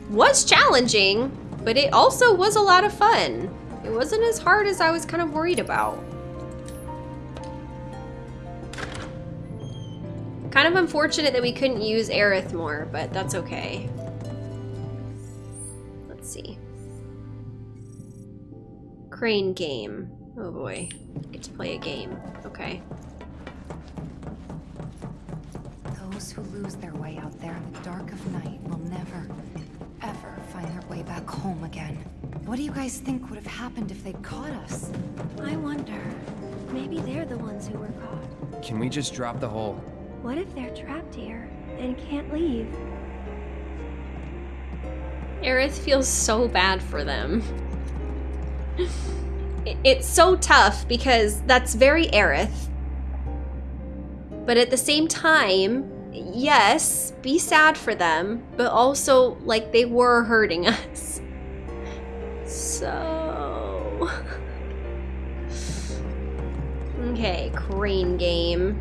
[SPEAKER 1] was challenging, but it also was a lot of fun. It wasn't as hard as I was kind of worried about. Kind of unfortunate that we couldn't use Aerith more, but that's okay. Let's see. Crane game. Oh boy. Get to play a game. Okay.
[SPEAKER 6] Those who lose their way out there in the dark of night will never, ever find their way back home again. What do you guys think would have happened if they'd caught us?
[SPEAKER 2] I wonder. Maybe they're the ones who were caught.
[SPEAKER 3] Can we just drop the whole...
[SPEAKER 2] What if they're trapped here and can't leave?
[SPEAKER 1] Aerith feels so bad for them. it's so tough because that's very Aerith. But at the same time, yes, be sad for them, but also like they were hurting us. So Okay, crane game.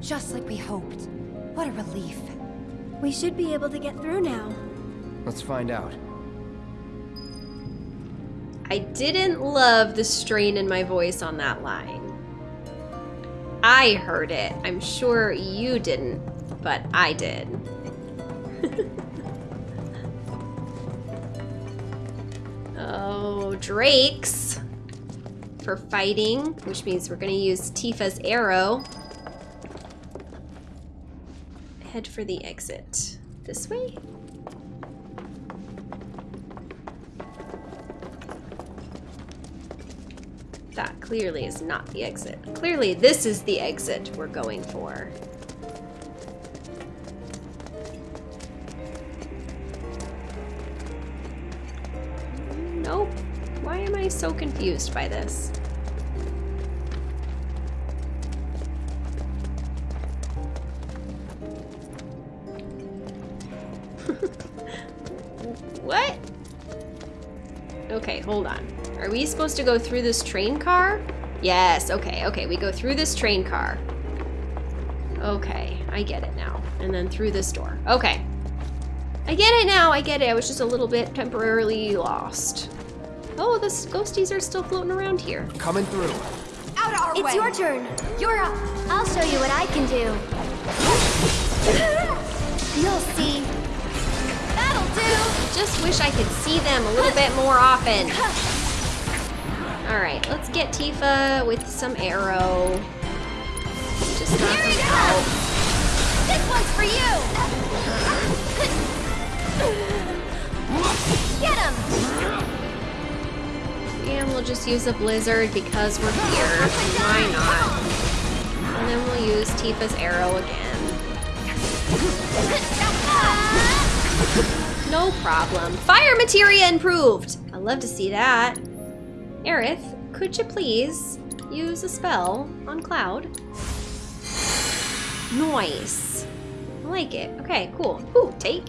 [SPEAKER 6] Just like we hoped. What a relief.
[SPEAKER 2] We should be able to get through now.
[SPEAKER 3] Let's find out.
[SPEAKER 1] I didn't love the strain in my voice on that line. I heard it. I'm sure you didn't, but I did. oh, Drake's for fighting, which means we're going to use Tifa's aero. Head for the exit. This way? Clearly is not the exit. Clearly, this is the exit we're going for. Nope. Why am I so confused by this? Supposed to go through this train car? Yes, okay, okay. We go through this train car. Okay, I get it now. And then through this door. Okay. I get it now, I get it. I was just a little bit temporarily lost. Oh, the ghosties are still floating around here.
[SPEAKER 3] Coming through.
[SPEAKER 6] Out of our
[SPEAKER 2] It's
[SPEAKER 6] way!
[SPEAKER 2] your turn.
[SPEAKER 6] You're up!
[SPEAKER 2] I'll show you what I can do. You'll see.
[SPEAKER 6] That'll do!
[SPEAKER 1] Just wish I could see them a little bit more often. Alright, let's get Tifa with some aero. Just knock him
[SPEAKER 6] go!
[SPEAKER 1] out.
[SPEAKER 6] This one's for you! Get him!
[SPEAKER 1] And we'll just use a blizzard because we're here. Why not? And then we'll use Tifa's aero again. No problem. Fire materia improved! I love to see that. Aerith, could you please use a spell on Cloud? Nice. I like it. Okay, cool. Ooh, take.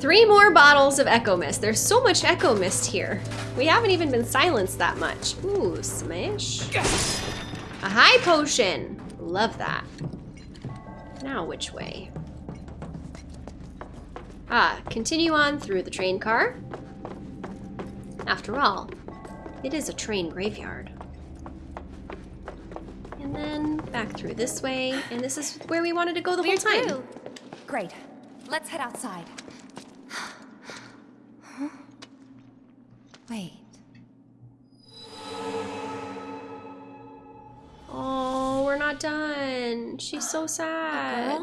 [SPEAKER 1] Three more bottles of Echo Mist. There's so much Echo Mist here. We haven't even been silenced that much. Ooh, smash. A high potion. Love that. Now which way? Ah, continue on through the train car. After all, it is a train graveyard. And then back through this way, and this is where we wanted to go the
[SPEAKER 2] We're
[SPEAKER 1] whole time.
[SPEAKER 2] through.
[SPEAKER 6] Great. Let's head outside. Huh? Wait.
[SPEAKER 1] Oh, we're not done. She's so sad.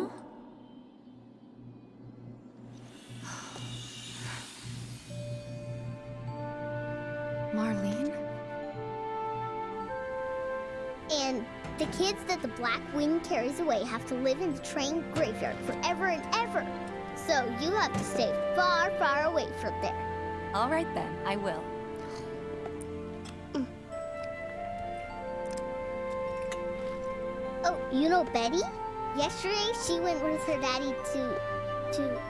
[SPEAKER 7] Wing carries away have to live in the train graveyard forever and ever. So you have to stay far, far away from there.
[SPEAKER 6] All right then, I will.
[SPEAKER 7] Oh, you know Betty? Yesterday she went with her daddy to to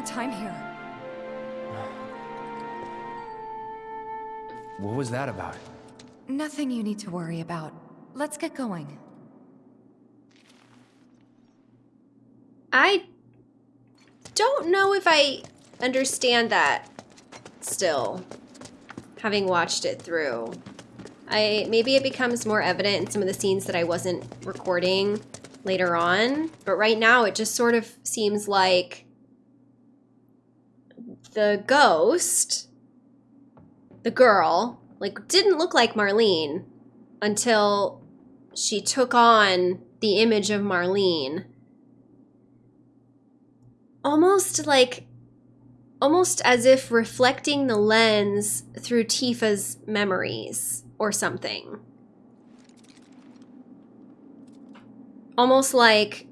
[SPEAKER 6] more time here.
[SPEAKER 3] What was that about?
[SPEAKER 6] Nothing you need to worry about. let's get going.
[SPEAKER 1] I don't know if I understand that still, having watched it through. I maybe it becomes more evident in some of the scenes that I wasn't recording later on, but right now it just sort of seems like the ghost, the girl, like didn't look like Marlene until she took on the image of Marlene. Almost like almost as if reflecting the lens through Tifa's memories or something. Almost like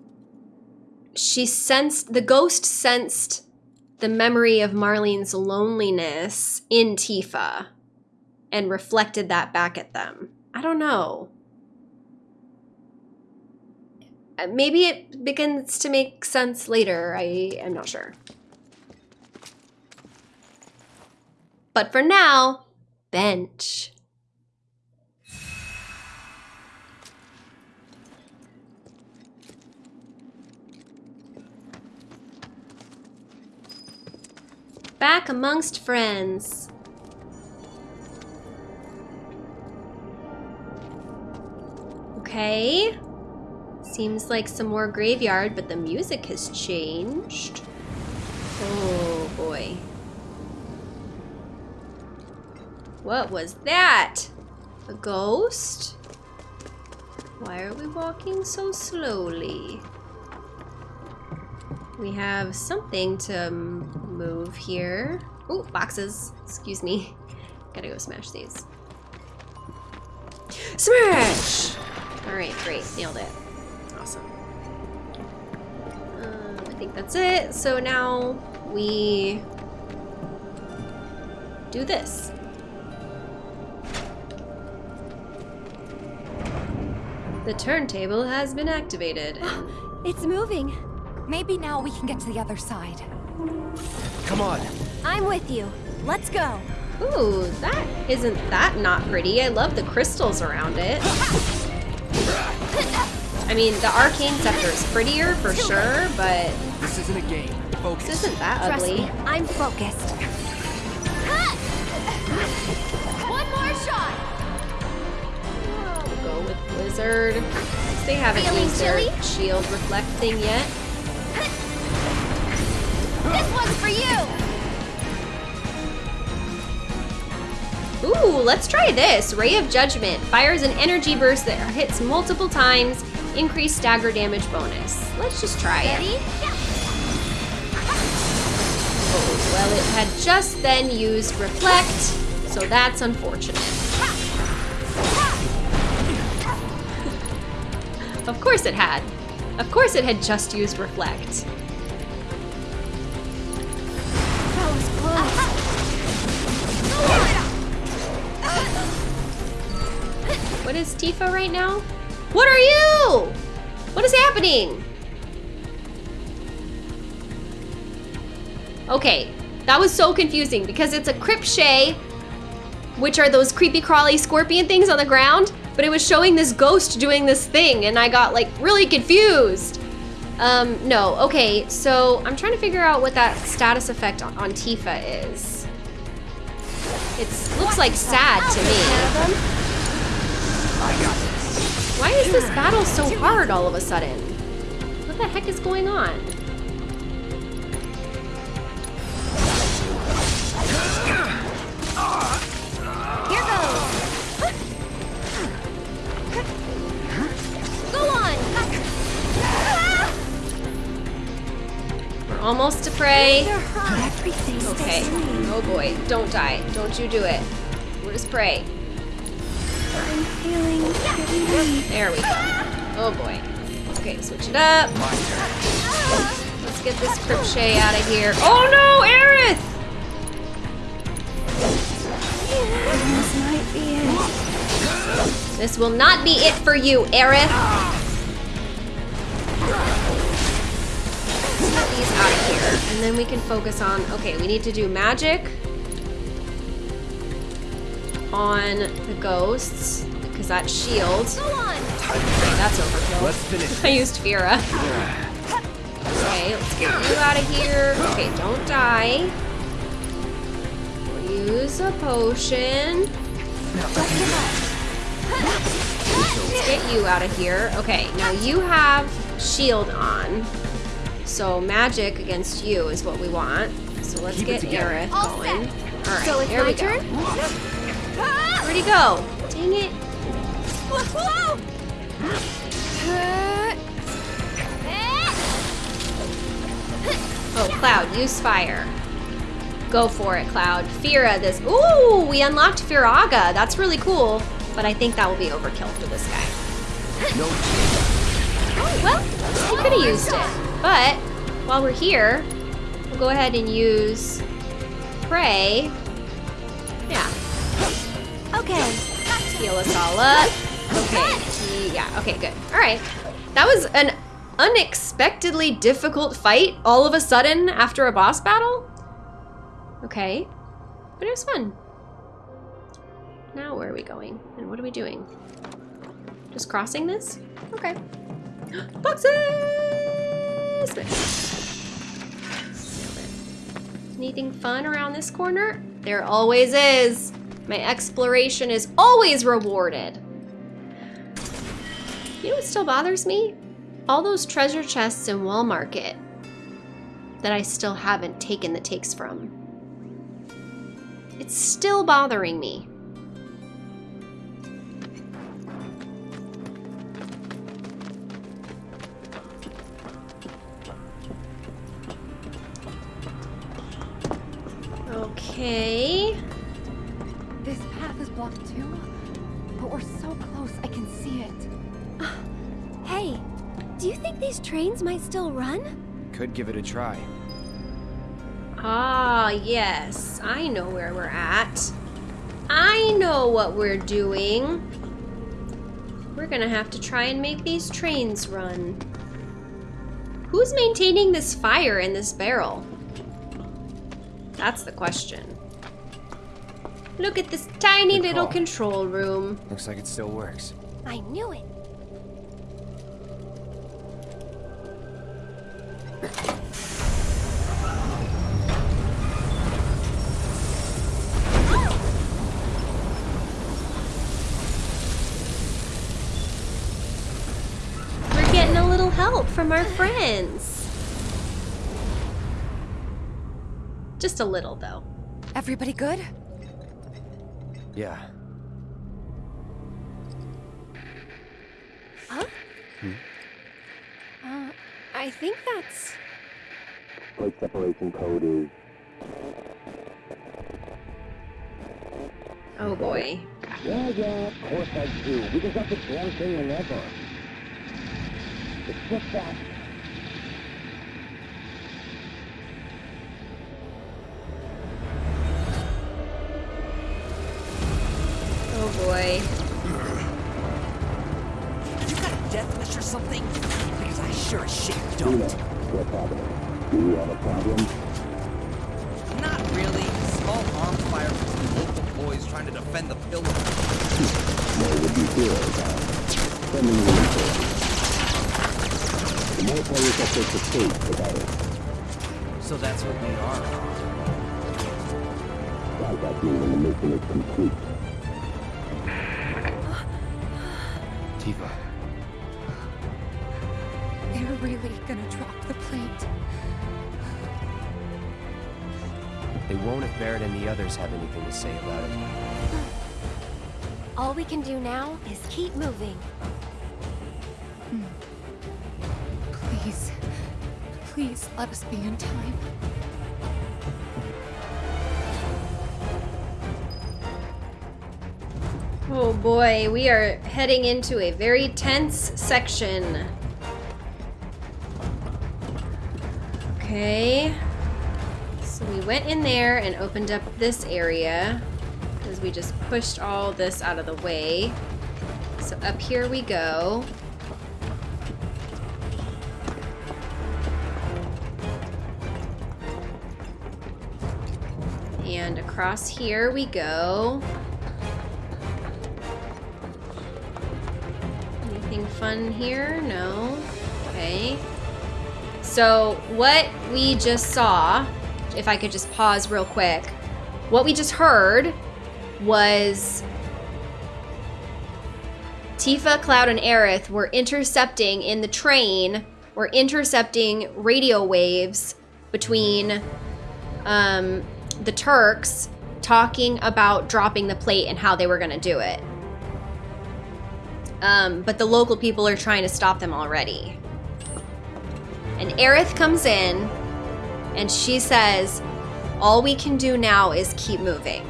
[SPEAKER 1] she sensed, the ghost sensed the memory of Marlene's loneliness in Tifa and reflected that back at them. I don't know. Uh, Maybe it begins to make sense later. I am not sure. But for now, bench. Back amongst friends. Okay. Seems like some more graveyard, but the music has changed. Oh boy. What was that? A ghost? Why are we walking so slowly? We have something to m- move here. Oh, boxes. Excuse me. Gotta go smash these. Smash! Alright, great. Nailed it. Awesome. Um, I think that's it. So now we do this. The turntable has been activated.
[SPEAKER 2] It's moving.
[SPEAKER 6] Maybe now we can get to the other side.
[SPEAKER 3] Come on.
[SPEAKER 2] I'm with you. Let's go.
[SPEAKER 1] Ooh, that isn't that not pretty. I love the crystals around it. I mean, the arcane scepter is prettier for sure, but
[SPEAKER 3] This isn't a game. Focus.
[SPEAKER 1] this isn't that
[SPEAKER 2] Trust
[SPEAKER 1] ugly.
[SPEAKER 2] me, I'm focused. One more shot.
[SPEAKER 1] We'll go with Blizzard. They haven't
[SPEAKER 2] Feeling
[SPEAKER 1] used their
[SPEAKER 2] chilly?
[SPEAKER 1] shield reflect thing yet. Ooh, let's try this. Ray of Judgment fires an energy burst that hits multiple times, increase stagger damage bonus. Let's just try it.
[SPEAKER 2] Ready?
[SPEAKER 1] Oh, well, it had just then used Reflect, so that's unfortunate. of course it had. Of course it had just used Reflect. Tifa right now? What are you? What is happening? Okay, that was so confusing because it's a Cripshay, which are those creepy crawly scorpion things on the ground, but it was showing this ghost doing this thing and I got like really confused. Um, no, okay, so I'm trying to figure out what that status effect on, on Tifa is. It looks like sad to me.
[SPEAKER 3] I got this.
[SPEAKER 1] Why is this battle so hard all of a sudden? What the heck is going on?
[SPEAKER 2] Here goes. Go on.
[SPEAKER 1] We're almost to pray.
[SPEAKER 2] Everything
[SPEAKER 1] Okay. Oh boy, don't die. Don't you do it. We're just prey?
[SPEAKER 2] I'm feeling pretty.
[SPEAKER 1] There we go. Oh boy. Okay, switch it up. Let's get this Cripshay out of here. Oh no, Aerith!
[SPEAKER 2] This might be it.
[SPEAKER 1] This will not be it for you, Aerith. Let's get these out of here, and then we can focus on. Okay, we need to do magic on the ghosts because that shield. Okay, that's overkill.
[SPEAKER 3] Let's finish.
[SPEAKER 1] I used Fira. Okay, let's get you out of here. Okay, don't die. Use a potion. Let's get you out of here. Okay, now you have shield on. So magic against you is what we want. So let's
[SPEAKER 3] Keep
[SPEAKER 1] get
[SPEAKER 3] together.
[SPEAKER 1] Aerith going. Alright,
[SPEAKER 2] So it's
[SPEAKER 1] there
[SPEAKER 2] my
[SPEAKER 1] we go.
[SPEAKER 2] Turn?
[SPEAKER 1] Where'd he go? Dang it.
[SPEAKER 2] Whoa!
[SPEAKER 1] Oh, Cloud, use fire. Go for it, Cloud. Fira this. Ooh, we unlocked Firaga. That's really cool. But I think that will be overkill for this guy.
[SPEAKER 3] No.
[SPEAKER 1] Oh, well, he could have used it. But while we're here, we'll go ahead and use Pray.
[SPEAKER 2] Okay.
[SPEAKER 1] heal us all up. Okay, yeah, okay, good. All right. That was an unexpectedly difficult fight all of a sudden after a boss battle. Okay, but it was fun. Now where are we going? And what are we doing? Just crossing this? Okay. Boxes! Anything fun around this corner? There always is. My exploration is always rewarded. You know what still bothers me? All those treasure chests in Wall Market that I still haven't taken the takes from. It's still bothering me. Okay.
[SPEAKER 6] This path is blocked too, but we're so close, I can see it.
[SPEAKER 2] Hey, do you think these trains might still run?
[SPEAKER 3] Could give it a try.
[SPEAKER 1] Ah, yes. I know where we're at. I know what we're doing. We're gonna have to try and make these trains run. Who's maintaining this fire in this barrel? That's the question. Look at this tiny
[SPEAKER 3] Good
[SPEAKER 1] little
[SPEAKER 3] call.
[SPEAKER 1] control room.
[SPEAKER 3] Looks like it still works.
[SPEAKER 2] I knew it.
[SPEAKER 1] We're getting a little help from our friends. Just a little, though.
[SPEAKER 6] Everybody good?
[SPEAKER 3] Yeah.
[SPEAKER 2] Huh? Hmm? Uh, I think that's.
[SPEAKER 5] Plate separation code is
[SPEAKER 1] Oh boy.
[SPEAKER 5] Yeah, yeah, of course I do. We just got the damn thing whenever. It's just that.
[SPEAKER 1] Oh boy.
[SPEAKER 8] You got a death wish or something? Because I sure as shit don't.
[SPEAKER 5] What problem? Do you have a problem?
[SPEAKER 8] Not really. Small arms fire between local boys trying to defend the pillar.
[SPEAKER 5] More would be good. Uh, sending reinforcements. The more players that take the stage, the better.
[SPEAKER 8] So that's what we are.
[SPEAKER 5] Like that mean when the mission is complete.
[SPEAKER 3] Tifa.
[SPEAKER 6] They're really gonna drop the plate.
[SPEAKER 3] They won't if Barret and the others have anything to say about it.
[SPEAKER 2] All we can do now is keep moving. Hmm.
[SPEAKER 6] Please, please let us be in time.
[SPEAKER 1] Oh boy, we are heading into a very tense section. Okay. So we went in there and opened up this area because we just pushed all this out of the way. So up here we go. And across here we go. Fun here? No. Okay. So, what we just saw, if I could just pause real quick, what we just heard was Tifa, Cloud, and Aerith were intercepting in the train, were intercepting radio waves between um, the Turks talking about dropping the plate and how they were going to do it. Um, but the local people are trying to stop them already. And Aerith comes in and she says, All we can do now is keep moving.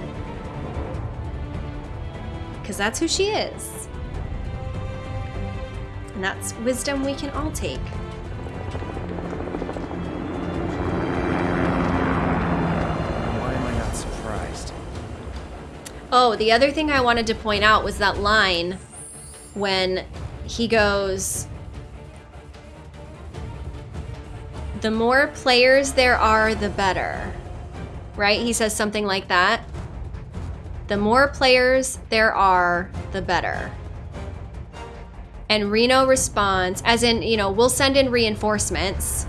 [SPEAKER 1] Because that's who she is. And that's wisdom we can all take.
[SPEAKER 3] Why am I not surprised?
[SPEAKER 1] Oh, the other thing I wanted to point out was that line when he goes, The more players there are, the better. Right? He says something like that. The more players there are, the better. And Reno responds, as in, you know, we'll send in reinforcements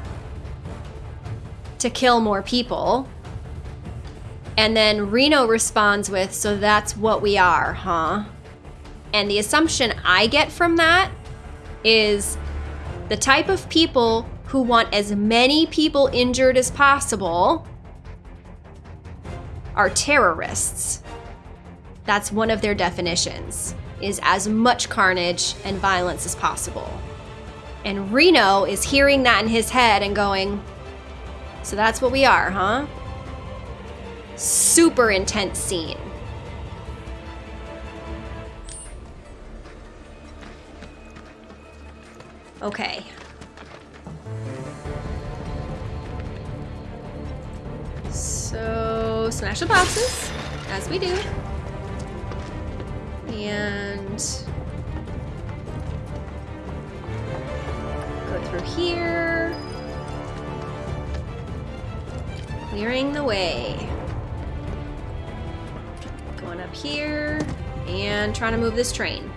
[SPEAKER 1] to kill more people. And then Reno responds with, So that's what we are, huh? And the assumption I get from that is the type of people who want as many people injured as possible are terrorists. That's one of their definitions, is as much carnage and violence as possible. And Reno is hearing that in his head and going, So that's what we are, huh? Super intense scene. Okay. So, smash the boxes, as we do. And go through here. Clearing the way. Going up here and trying to move this train.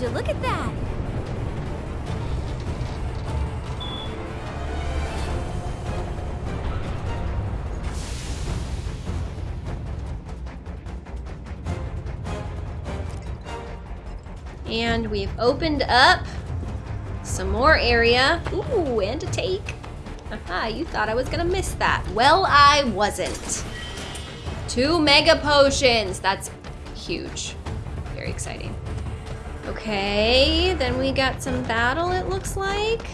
[SPEAKER 2] Look at that?
[SPEAKER 1] And we've opened up some more area. Ooh, and a take. Aha, you thought I was gonna miss that. Well, I wasn't. Two mega potions. That's huge. Very exciting. Okay, then we got some battle, it looks like.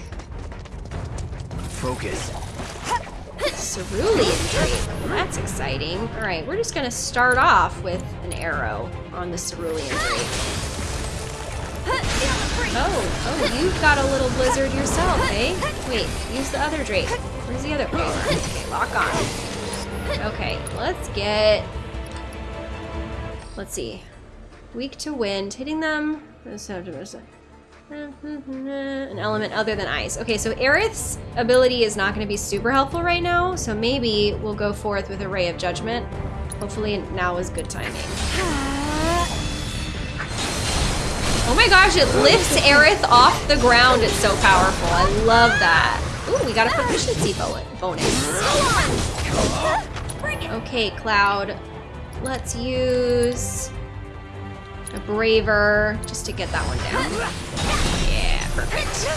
[SPEAKER 3] Focus.
[SPEAKER 1] Cerulean Drake. Well, that's exciting. All right, we're just gonna start off with an aero on the Cerulean Drake. Oh, oh, you've got a little blizzard yourself, eh? Wait, use the other Drake. Where's the other? Oh, okay, lock on. Okay, let's get. Let's see. Weak to wind, hitting them. An element other than ice. Okay, so Aerith's ability is not going to be super helpful right now, so maybe we'll go forth with a Ray of Judgment. Hopefully now is good timing. Oh my gosh, it lifts Aerith off the ground. It's so powerful. I love that. Ooh, we got a proficiency bo- bonus. Okay, Cloud. Let's use a Braver just to get that one down. Yeah, perfect.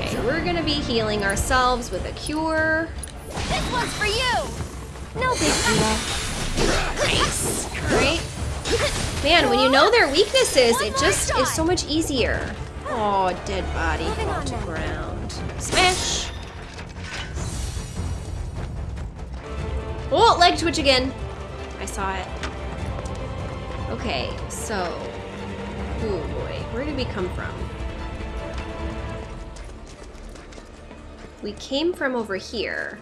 [SPEAKER 1] Okay, we're gonna be healing ourselves with a cure.
[SPEAKER 2] This one's for you! No big deal.
[SPEAKER 1] Nice. Alright. Man, when you know their weaknesses, it just is so much easier. Oh, dead body fall
[SPEAKER 2] on
[SPEAKER 1] to ground. Smash! Oh, leg twitch again. I saw it. Okay, so. Oh boy, where did we come from? We came from over here.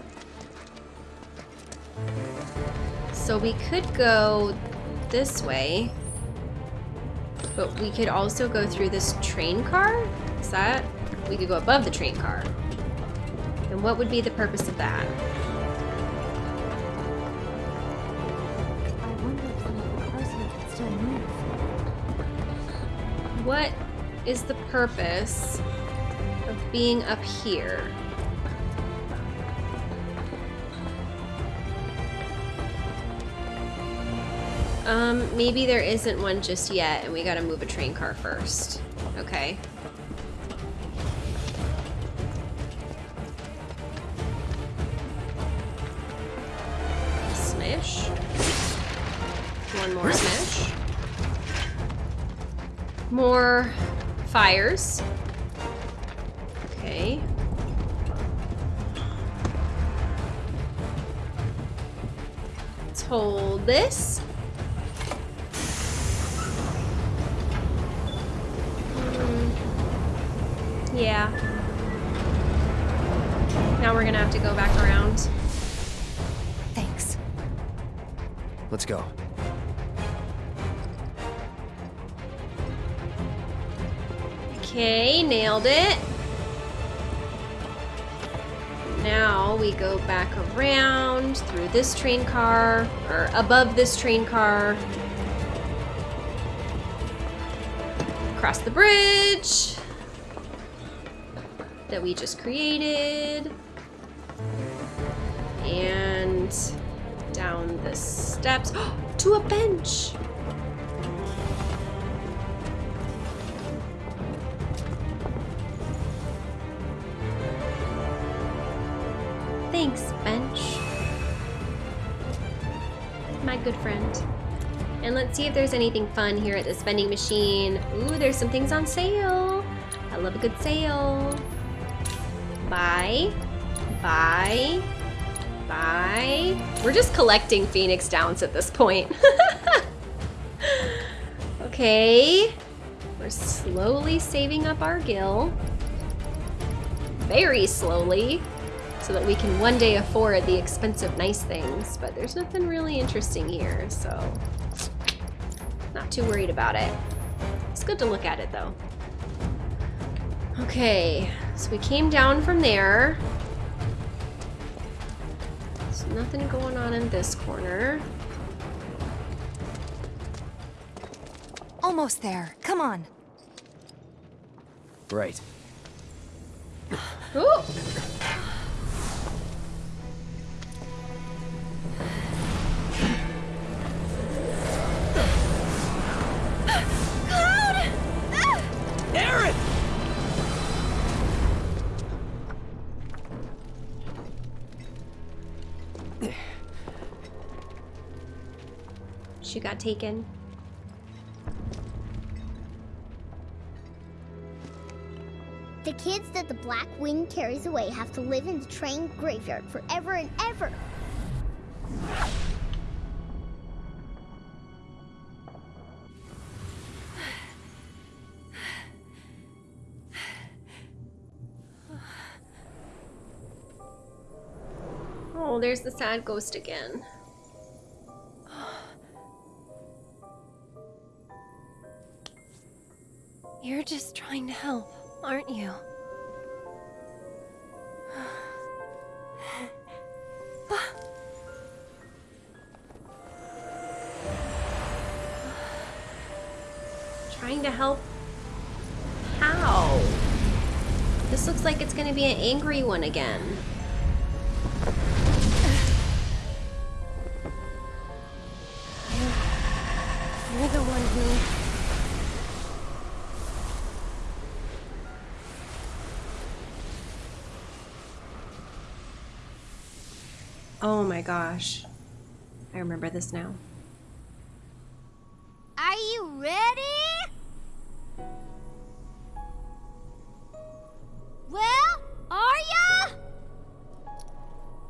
[SPEAKER 1] So we could go this way. But we could also go through this train car? Is that? We could go above the train car. And what would be the purpose of that? What is the purpose of being up here? Um, maybe there isn't one just yet, and we gotta move a train car first. Okay. Smash. One more smash. More fires. Okay. Let's hold this. Hmm. Yeah. Now we're gonna have to go back around.
[SPEAKER 6] Thanks.
[SPEAKER 3] Let's go.
[SPEAKER 1] Okay, nailed it. Now we go back around through this train car, or above this train car. Across the bridge that we just created. And down the steps to a bench. See if there's anything fun here at the spending machine. Ooh, there's some things on sale. I love a good sale. Buy. Buy. Buy. We're just collecting Phoenix Downs at this point. okay. We're slowly saving up our gil. Very slowly so that we can one day afford the expensive nice things, but there's nothing really interesting here, so too worried about it. It's good to look at it though. Okay, so we came down from there. So nothing going on in this corner.
[SPEAKER 6] Almost there. Come on.
[SPEAKER 3] Right.
[SPEAKER 1] Ooh! Taken.
[SPEAKER 7] The kids that the Black Wind carries away have to live in the train graveyard forever and ever.
[SPEAKER 1] Oh, there's the sad ghost again.
[SPEAKER 4] You're just trying to help, aren't you?
[SPEAKER 1] Trying to help? How? This looks like it's gonna be an angry one again.
[SPEAKER 4] You're the one who...
[SPEAKER 1] Oh my gosh. I remember this now.
[SPEAKER 7] Are you ready? Well, are ya?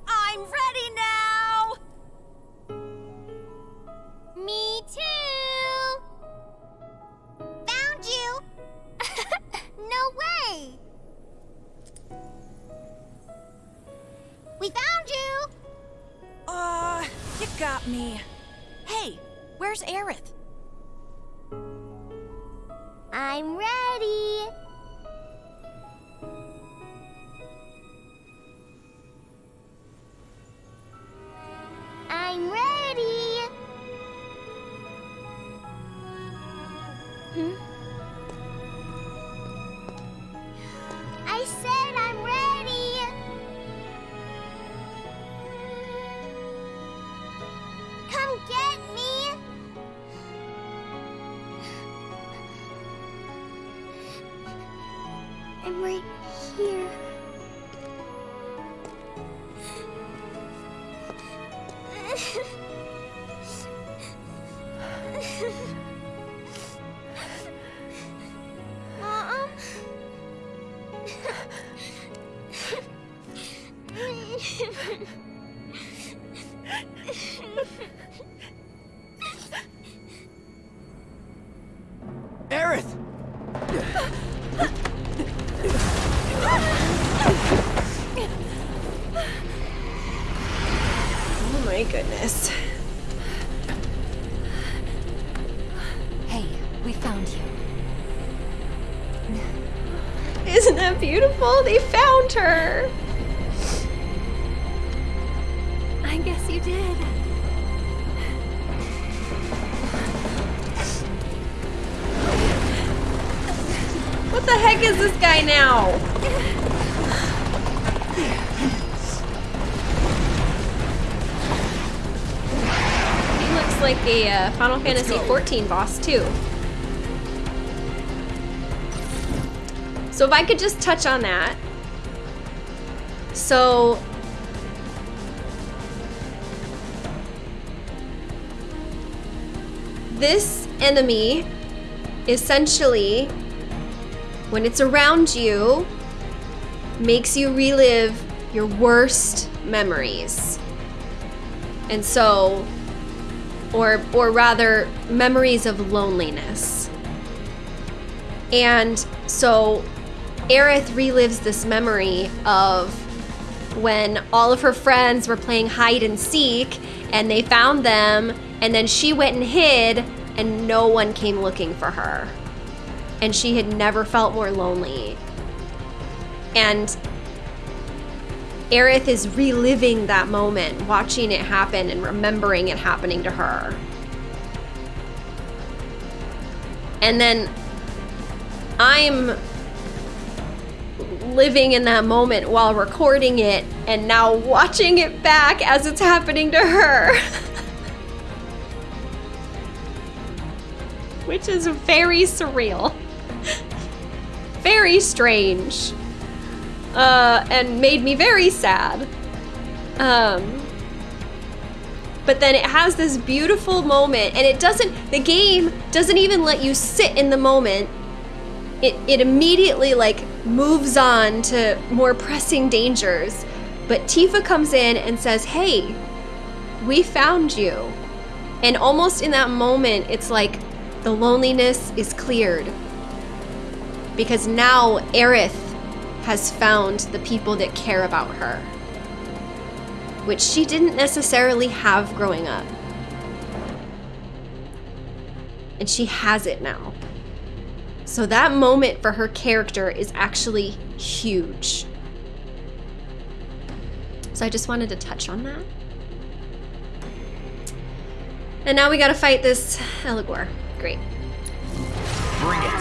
[SPEAKER 7] I'm ready now. Me too. Found you. no way. We found you.
[SPEAKER 9] Uh, you got me. Hey, where's Aerith?
[SPEAKER 7] I'm ready. I'm
[SPEAKER 1] ready. That beautiful? They found her.
[SPEAKER 4] I guess you did.
[SPEAKER 1] What the heck is this guy now? He looks like a uh, Final Fantasy XIV boss too. So if I could just touch on that. So this enemy essentially when it's around you makes you relive your worst memories. And so or or rather memories of loneliness. And so Aerith relives this memory of when all of her friends were playing hide and seek and they found them and then she went and hid and no one came looking for her. And she had never felt more lonely. And Aerith is reliving that moment, watching it happen and remembering it happening to her. And then I'm living in that moment while recording it and now watching it back as it's happening to her. Which is very surreal. very strange. Uh, and made me very sad. Um, but then it has this beautiful moment, and it doesn't, the game doesn't even let you sit in the moment. It, it immediately like moves on to more pressing dangers. But Tifa comes in and says, Hey, we found you. And almost in that moment, it's like the loneliness is cleared. Because now Aerith has found the people that care about her, which she didn't necessarily have growing up. And she has it now. So that moment for her character is actually huge. So I just wanted to touch on that. And now we gotta fight this Eligor. Great.
[SPEAKER 3] Bring it.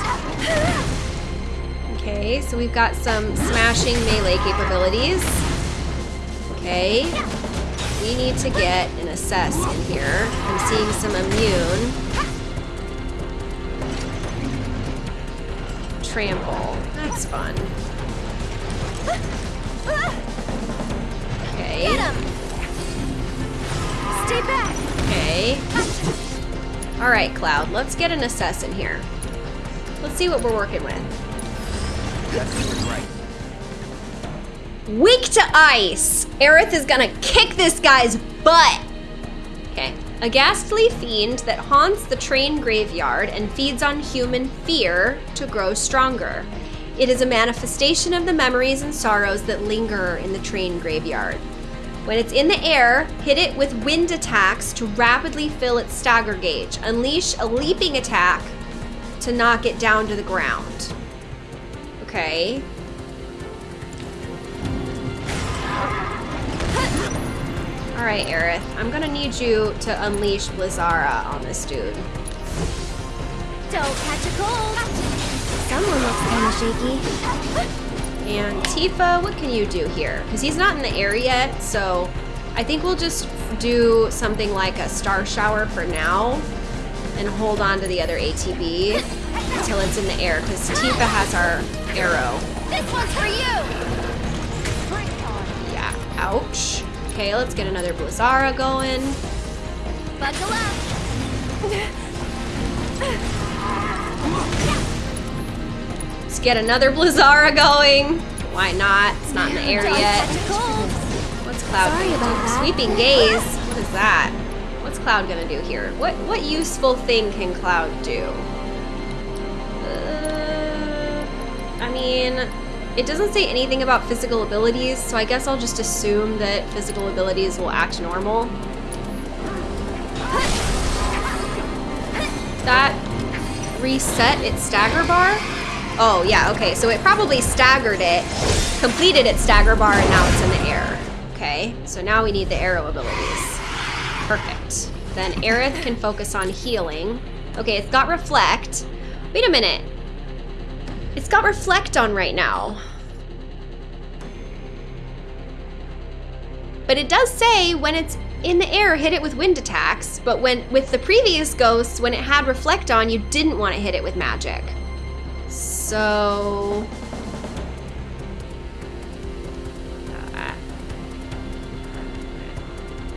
[SPEAKER 1] Okay, so we've got some smashing melee capabilities. Okay. We need to get an assess in here. I'm seeing some immune. Trample. That's fun. Okay. Get him.
[SPEAKER 2] Stay back!
[SPEAKER 1] Okay. Alright, Cloud, let's get an assess in here. Let's see what we're working with.
[SPEAKER 3] That's right.
[SPEAKER 1] Weak to ice. Aerith is gonna kick this guy's butt. Okay. A ghastly fiend that haunts the train graveyard and feeds on human fear to grow stronger. It is a manifestation of the memories and sorrows that linger in the train graveyard. When it's in the air, hit it with wind attacks to rapidly fill its stagger gauge. Unleash a leaping attack to knock it down to the ground. Okay. Alright, Aerith. I'm gonna need you to unleash Blizzara on this dude.
[SPEAKER 2] Don't catch a cold!
[SPEAKER 4] Someone looks kind of shaky.
[SPEAKER 1] And Tifa, what can you do here? Because he's not in the air yet, so I think we'll just do something like a star shower for now and hold on to the other ATB until it's in the air because Tifa has our aero.
[SPEAKER 2] This one's for you!
[SPEAKER 1] Yeah, ouch. Okay, let's get another Blizzara going.
[SPEAKER 2] Buckle up!
[SPEAKER 1] Let's get another Blizzara going. Why not? It's not in the air yet.
[SPEAKER 2] catch a cold!
[SPEAKER 1] What's Cloud
[SPEAKER 4] Sorry
[SPEAKER 1] gonna
[SPEAKER 4] about
[SPEAKER 1] do?
[SPEAKER 4] that.
[SPEAKER 1] Sweeping gaze? What is that? What's Cloud gonna do here? What what useful thing can Cloud do? Uh, I mean, it doesn't say anything about physical abilities, so I guess I'll just assume that physical abilities will act normal. That reset its stagger bar? Oh, yeah, okay. So it probably staggered it, completed its stagger bar, and now it's in the air. Okay, so now we need the aero abilities. Perfect. Then Aerith can focus on healing. Okay, it's got reflect. Wait a minute. Got reflect on right now. But it does say when it's in the air, hit it with wind attacks. But when with the previous ghosts, when it had reflect on, you didn't want to hit it with magic. So.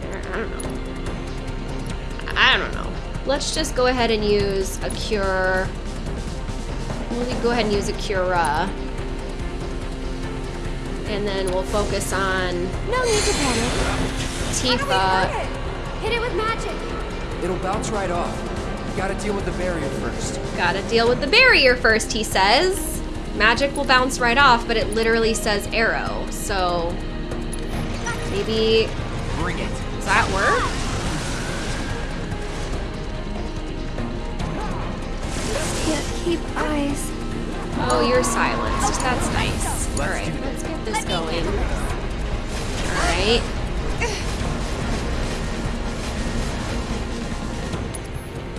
[SPEAKER 1] I don't know. I don't know. Let's just go ahead and use a cure. We'll go ahead and use a cura. And then we'll focus on
[SPEAKER 4] No need to panic.
[SPEAKER 1] Tifa.
[SPEAKER 4] Hit it with magic.
[SPEAKER 3] It'll bounce right off. Gotta deal with the barrier first.
[SPEAKER 1] Gotta deal with the barrier first, he says. Magic will bounce right off, but it literally says aero. So maybe
[SPEAKER 8] Bring it.
[SPEAKER 1] does that work?
[SPEAKER 4] Keep eyes.
[SPEAKER 1] Oh, you're silenced. That's nice. All right, let's get this going. All right.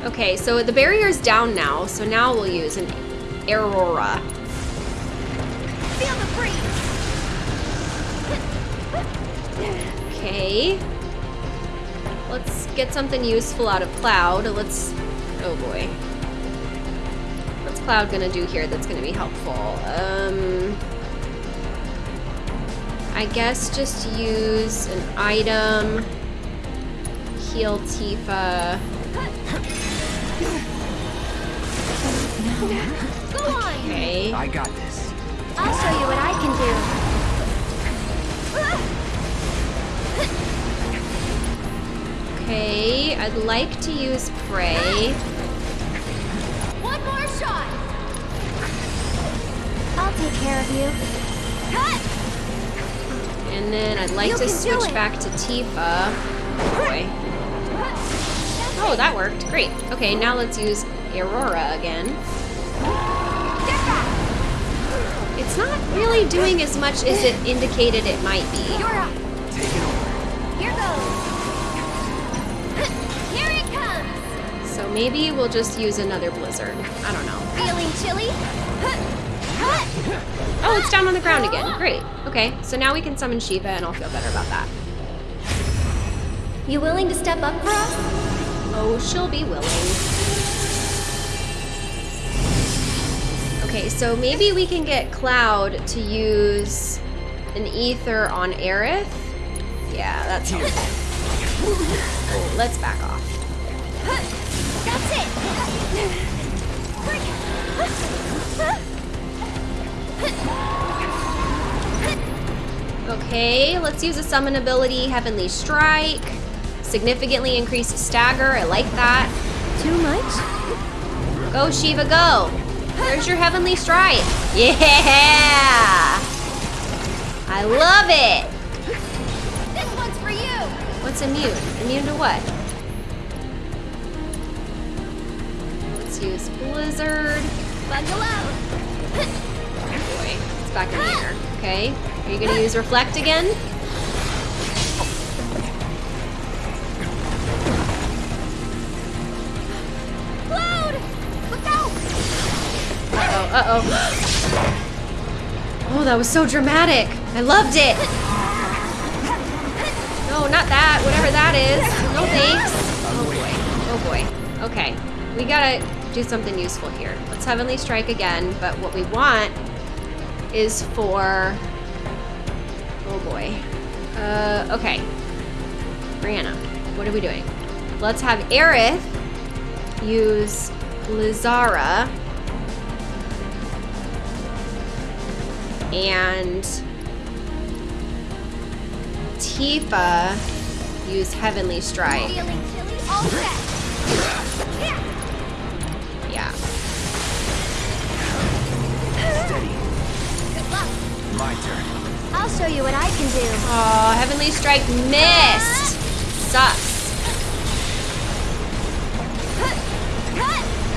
[SPEAKER 1] Okay, so the barrier's down now, so now we'll use an Aerora.
[SPEAKER 2] Feel the breeze!
[SPEAKER 1] Okay. Let's get something useful out of Cloud. Let's. Oh boy. What's Cloud gonna do here that's gonna be helpful? Um. I guess just use an item. Heal Tifa.
[SPEAKER 2] Go on!
[SPEAKER 1] Okay.
[SPEAKER 3] I got this.
[SPEAKER 4] I'll show you what I can do.
[SPEAKER 1] Okay. I'd like to use Pray.
[SPEAKER 2] One more shot!
[SPEAKER 4] I'll take care of you.
[SPEAKER 2] Cut!
[SPEAKER 1] And then I'd like
[SPEAKER 4] You
[SPEAKER 1] to switch back to Tifa. Oh boy. Oh, that worked. Great. Okay, now let's use Aerora again. It's not really doing as much as it indicated it might be.
[SPEAKER 2] You're!
[SPEAKER 3] Take it over.
[SPEAKER 2] Here goes! Here it comes!
[SPEAKER 1] So maybe we'll just use another blizzard. I don't know.
[SPEAKER 2] Feeling chilly?
[SPEAKER 1] Oh, it's down on the ground again. Great. Okay, so now we can summon Shiva and I'll feel better about that.
[SPEAKER 4] You willing to step up for us?
[SPEAKER 1] Oh, she'll be willing. Okay, so maybe we can get Cloud to use an ether on Aerith. Yeah, that's helpful. Oh, let's back off.
[SPEAKER 2] That's it!
[SPEAKER 1] Okay, let's use a summon ability, Heavenly Strike. Significantly increase stagger. I like that.
[SPEAKER 4] Too much?
[SPEAKER 1] Go, Shiva, go. There's your Heavenly Strike. Yeah! I love it.
[SPEAKER 2] This one's for you!
[SPEAKER 1] What's immune? Immune to what? Let's use Blizzard.
[SPEAKER 2] Buckle up!
[SPEAKER 1] Back in the air. Okay. Are you gonna use Reflect again?
[SPEAKER 2] Cloud! Look out!
[SPEAKER 1] Uh-oh, uh-oh. Oh, that was so dramatic. I loved it. No, not that. Whatever that is. No thanks. Oh boy. Oh boy. Okay. We gotta do something useful here. Let's Heavenly Strike again, but what we want is for. Oh boy. Uh, okay. Brianna, what are we doing? Let's have Aerith use Blizzara. And Tifa use Heavenly Strike.
[SPEAKER 3] My turn.
[SPEAKER 2] I'll show you what I can do.
[SPEAKER 1] Oh, Heavenly Strike missed. Sucks.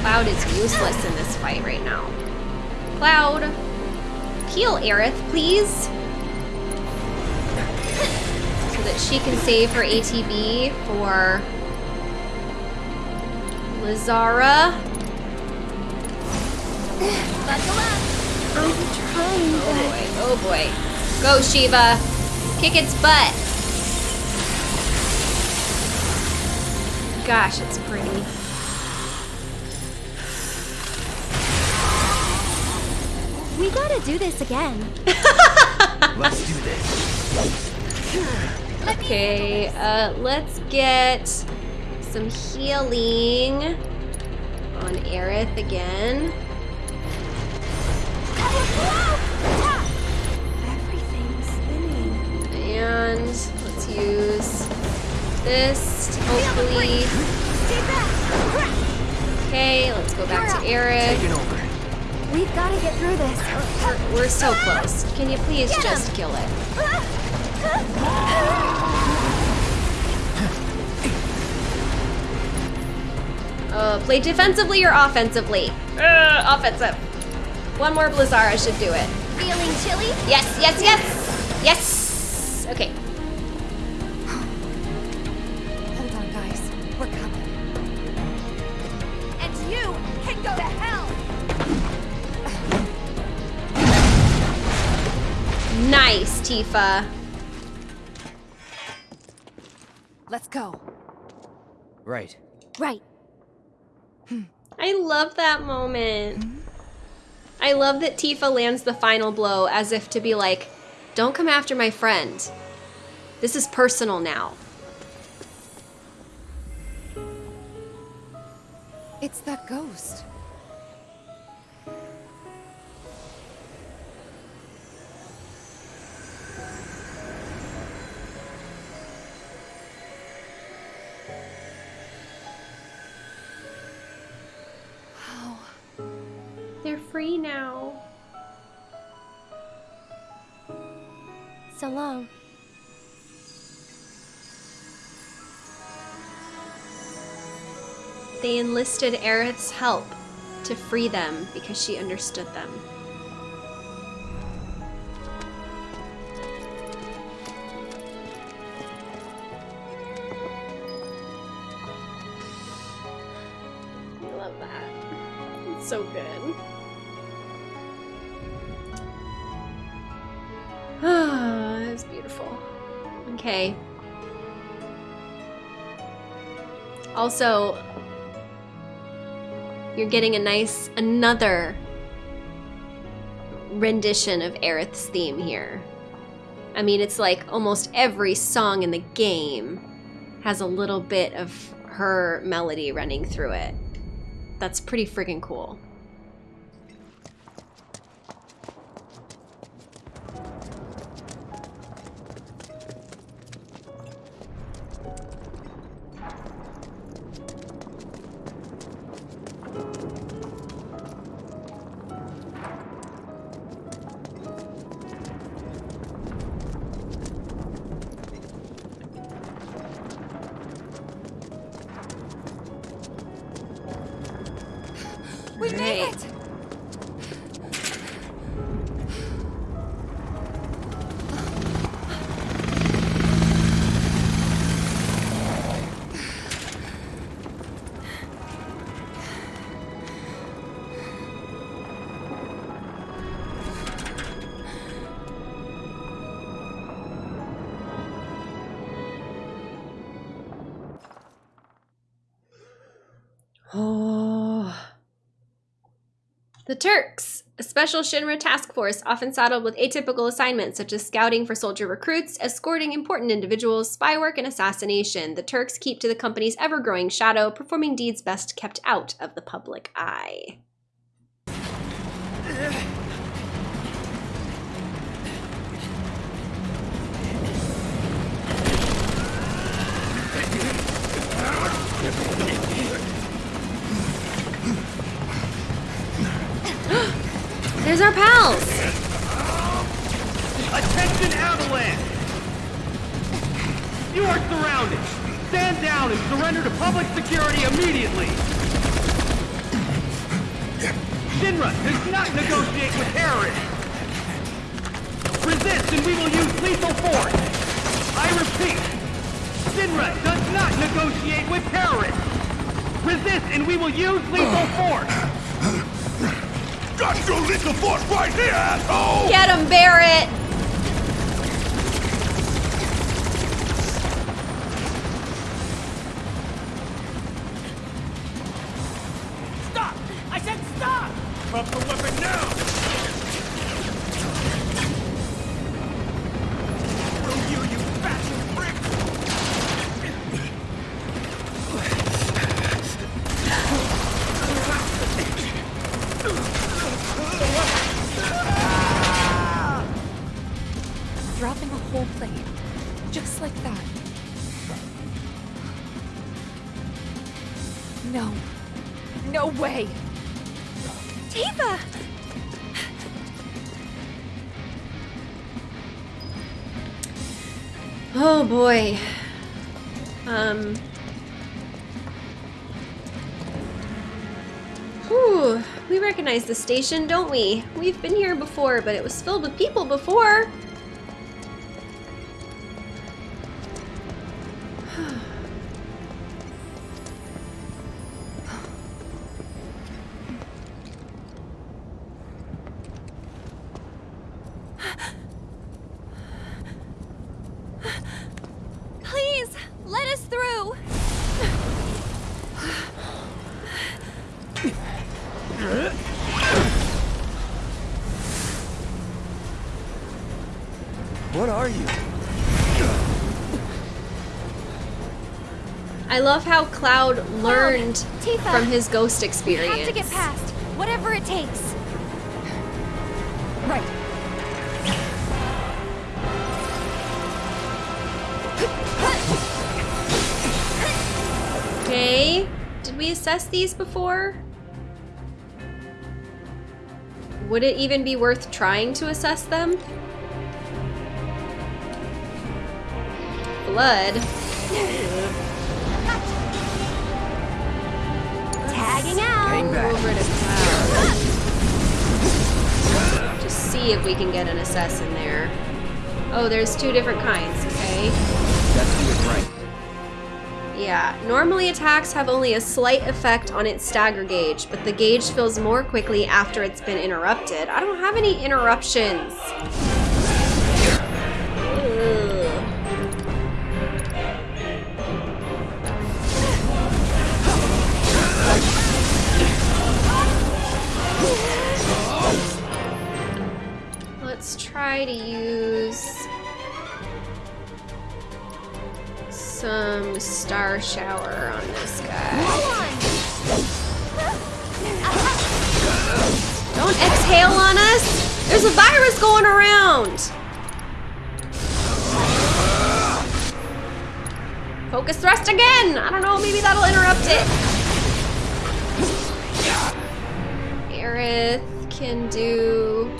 [SPEAKER 1] Cloud is useless in this fight right now. Cloud, heal Aerith, please. So that she can save her ATB for Blizzara.
[SPEAKER 2] Buckle up.
[SPEAKER 4] I'm trying,
[SPEAKER 1] Oh
[SPEAKER 4] but
[SPEAKER 1] boy, oh boy. Go, Shiva. Kick its butt. Gosh, it's pretty.
[SPEAKER 2] We gotta do this again.
[SPEAKER 3] Let's do this.
[SPEAKER 1] Okay, uh, let's get some healing on Aerith again.
[SPEAKER 4] Everything's spinning.
[SPEAKER 1] And let's use this to hopefully. Okay, let's go back to Aerith.
[SPEAKER 3] Taking over.
[SPEAKER 2] We've gotta get through this.
[SPEAKER 1] We're, we're so close. Can you please just kill it? Uh, play defensively or offensively? Uh, offensive. One more Blizzara should do it.
[SPEAKER 2] Feeling chilly?
[SPEAKER 1] Yes, yes, yes! Yes! Okay.
[SPEAKER 6] Hold on, guys. We're coming.
[SPEAKER 2] And you can go to hell.
[SPEAKER 1] Nice, Tifa.
[SPEAKER 6] Let's go.
[SPEAKER 3] Right.
[SPEAKER 2] Right.
[SPEAKER 1] I love that moment. Hmm? I love that Tifa lands the final blow as if to be like, don't come after my friend. This is personal now.
[SPEAKER 6] It's that ghost.
[SPEAKER 1] Free now.
[SPEAKER 4] So long.
[SPEAKER 1] They enlisted Aerith's help to free them because she understood them. Also, you're getting a nice another rendition of Aerith's theme here. I mean, it's like almost every song in the game has a little bit of her melody running through it. That's pretty friggin' cool. Special Shinra task force often saddled with atypical assignments such as scouting for soldier recruits, escorting important individuals, spy work, and assassination. The Turks keep to the company's ever growing shadow, performing deeds best kept out of the public eye. Our pals!
[SPEAKER 10] Attention Avalanche! You are surrounded! Stand down and surrender to public security immediately! Shinra does not negotiate with terrorists! Resist and we will use lethal force! I repeat, Shinra does not negotiate with terrorists! Resist and we will use lethal force!
[SPEAKER 5] Got your lethal force right here, asshole!
[SPEAKER 1] Get him,
[SPEAKER 6] Barret! Just like that. No. No way!
[SPEAKER 9] Tifa!
[SPEAKER 1] Oh boy. Um. Whew. We recognize the station, don't we? We've been here before, but it was filled with people before. I love how Cloud learned
[SPEAKER 9] Tifa,
[SPEAKER 1] from his ghost experience.
[SPEAKER 9] We have to get past, whatever it takes.
[SPEAKER 6] Right.
[SPEAKER 1] Okay. Did we assess these before? Would it even be worth trying to assess them? Blood.
[SPEAKER 9] Tagging out!
[SPEAKER 1] Over to Cloud. Just see if we can get an assess in there. Oh, there's two different kinds, okay?
[SPEAKER 3] That's right.
[SPEAKER 1] Yeah, normally attacks have only a slight effect on its stagger gauge, but the gauge fills more quickly after it's been interrupted. I don't have any interruptions. Try to use some star shower on this guy. Don't exhale on us! There's a virus going around! Focus thrust again! I don't know, maybe that'll interrupt it. Aerith can do...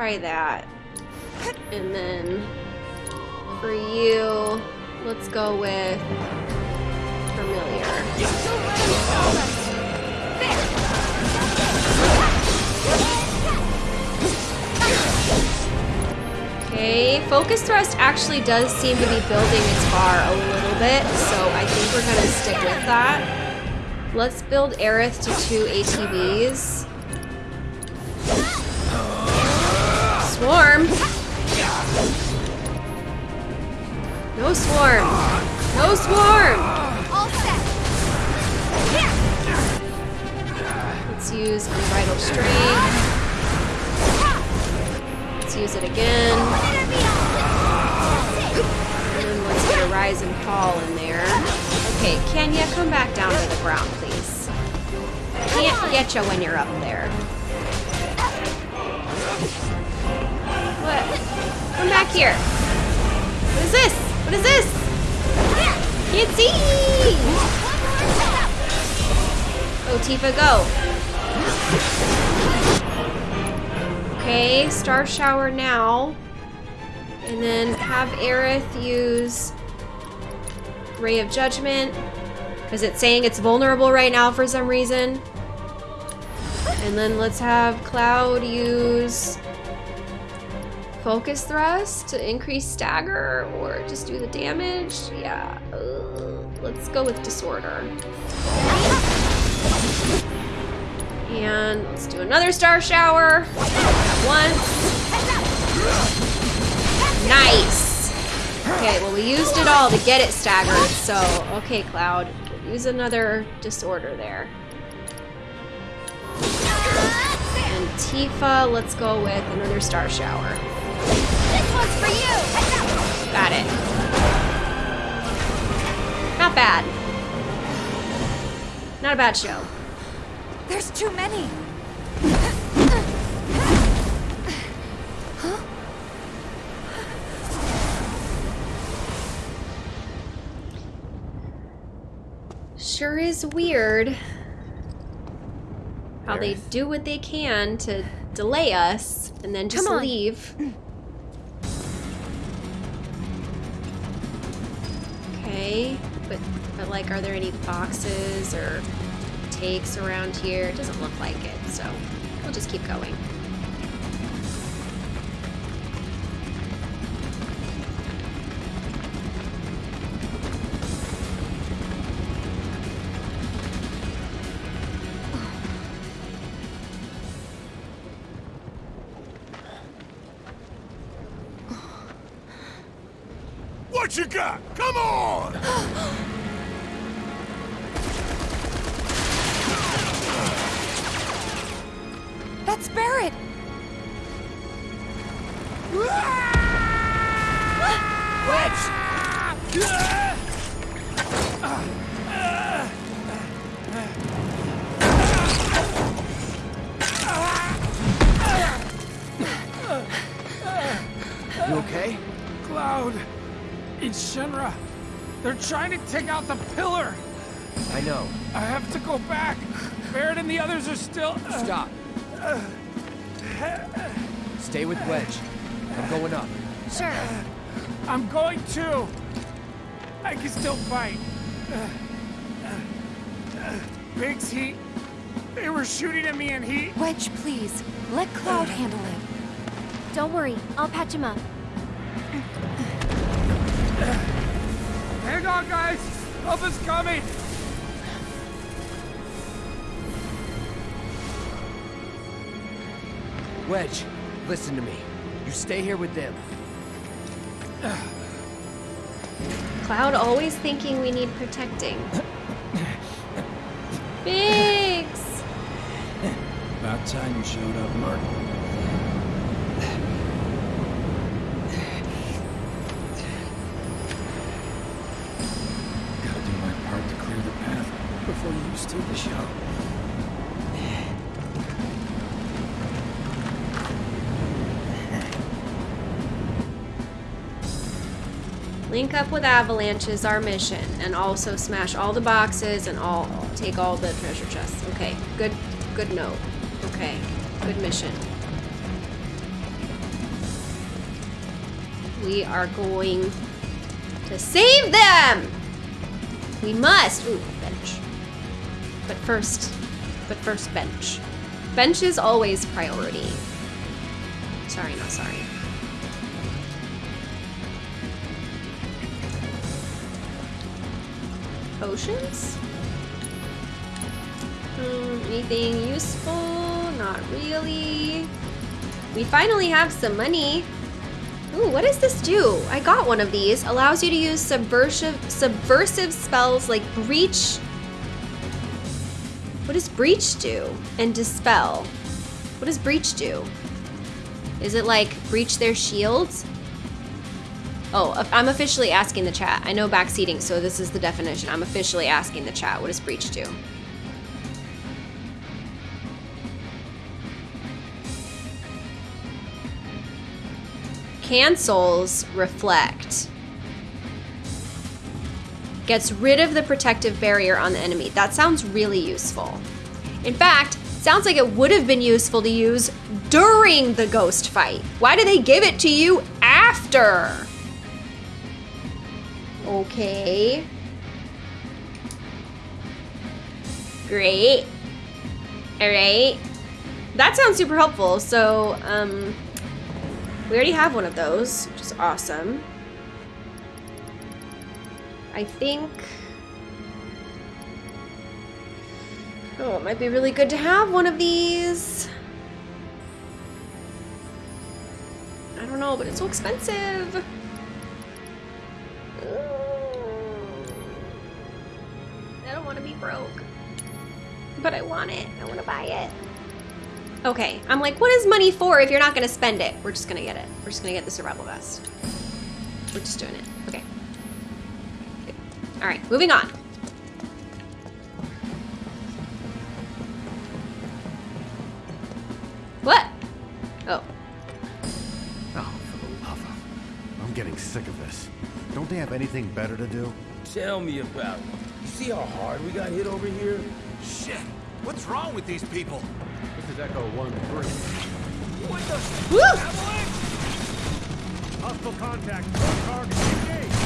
[SPEAKER 1] try that. And then for you, let's go with familiar. Okay, focus thrust actually does seem to be building its bar a little bit, so I think we're gonna stick with that. Let's build Aerith to two ATBs. Swarm. No swarm. No swarm.
[SPEAKER 2] All set.
[SPEAKER 1] Let's use unbridled strength. Let's use it again. And let's get a rise and fall in there. Okay, Kenya, come back down to the ground, please. Can't get you when you're up there. What? Come back here. What is this? What is this? Can't see! Go, Tifa, go. Okay, Star Shower now. And then have Aerith use Ray of Judgment. Because it's saying it's vulnerable right now for some reason. And then let's have Cloud use Focus Thrust to increase stagger or just do the damage. Yeah. uh, let's go with Disorder. And let's do another Star Shower. At once. Nice. Okay, well we used it all to get it staggered, so okay, Cloud. We'll use another disorder there. And Tifa, let's go with another star shower.
[SPEAKER 2] This one's for you.
[SPEAKER 1] Got it. Not bad. Not a bad show.
[SPEAKER 6] There's too many.
[SPEAKER 1] Sure is weird how they do what they can to delay us and then just
[SPEAKER 4] Come on.
[SPEAKER 1] leave. But but like, are there any boxes or takes around here? It doesn't look like it, so we'll just keep going.
[SPEAKER 11] What you got? Come on!
[SPEAKER 6] That's Barret.
[SPEAKER 3] You okay?
[SPEAKER 10] Cloud. It's Shinra. They're trying to take out the pillar.
[SPEAKER 3] I know.
[SPEAKER 10] I have to go back. Barret and the others are still.
[SPEAKER 3] Uh, Stop. Stay with Wedge. I'm going up.
[SPEAKER 4] Sure.
[SPEAKER 10] I'm going too. I can still fight. Biggs, he. They were shooting at me and he.
[SPEAKER 6] Wedge, please. Let Cloud handle it.
[SPEAKER 4] Don't worry, I'll patch him up.
[SPEAKER 10] Hang on, guys! Help is coming!
[SPEAKER 3] Wedge, listen to me. You stay here with them.
[SPEAKER 1] Cloud always thinking we need protecting. Biggs!
[SPEAKER 10] About time you showed up, Mark.
[SPEAKER 1] With Avalanche is our mission, and also smash all the boxes and all take all the treasure chests. Okay, good, good note. Okay, good mission. We are going to save them. We must. Ooh, bench. But first, but first bench. Bench is always priority. Sorry, not sorry. Potions? Hmm, anything useful? Not really. We finally have some money. Ooh, what does this do? I got one of these. Allows you to use subversive subversive spells like breach. What does breach do? And dispel. What does breach do? Is it like breach their shields? Oh, uh, I'm officially asking the chat. I know backseating, so this is the definition. I'm officially asking the chat. What does breach do? Cancels reflect. Gets rid of the protective barrier on the enemy. That sounds really useful. In fact, sounds like it would have been useful to use during the ghost fight. Why do they give it to you after? Okay. Great. All right. That sounds super helpful. So, um, we already have one of those, which is awesome. I think... Oh, it might be really good to have one of these. I don't know, but it's so expensive. Want to be broke. But I want it. I want to buy it. Okay, I'm like, what is money for if you're not gonna spend it? We're just gonna get it. We're just gonna get the survival vest. We're just doing it. Okay. okay. All right, moving on. What? Oh.
[SPEAKER 11] Oh, for the love of... I'm getting sick of this. Don't they have anything better to do?
[SPEAKER 12] Tell me about it. You see how hard we got hit over here?
[SPEAKER 11] Shit! What's wrong with these people?
[SPEAKER 10] This is Echo 1-3.
[SPEAKER 12] What the?
[SPEAKER 1] Woo!
[SPEAKER 10] Hostile contact. Target engaged.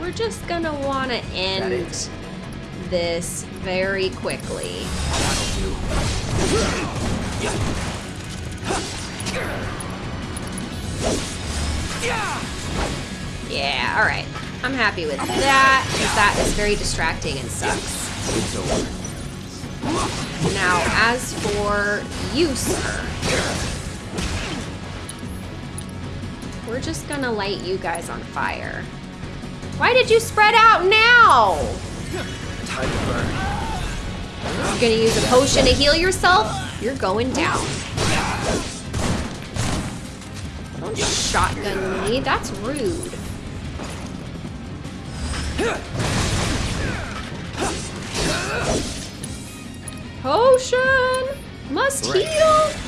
[SPEAKER 1] We're just gonna wanna end this very quickly. Yeah, alright. I'm happy with that, because that is very distracting and sucks. Now, as for you, sir, we're just gonna light you guys on fire. Why did you spread out now?
[SPEAKER 3] Time to burn.
[SPEAKER 1] You're gonna use a potion to heal yourself? You're going down. Shotgun me, that's rude. Potion! Must heal!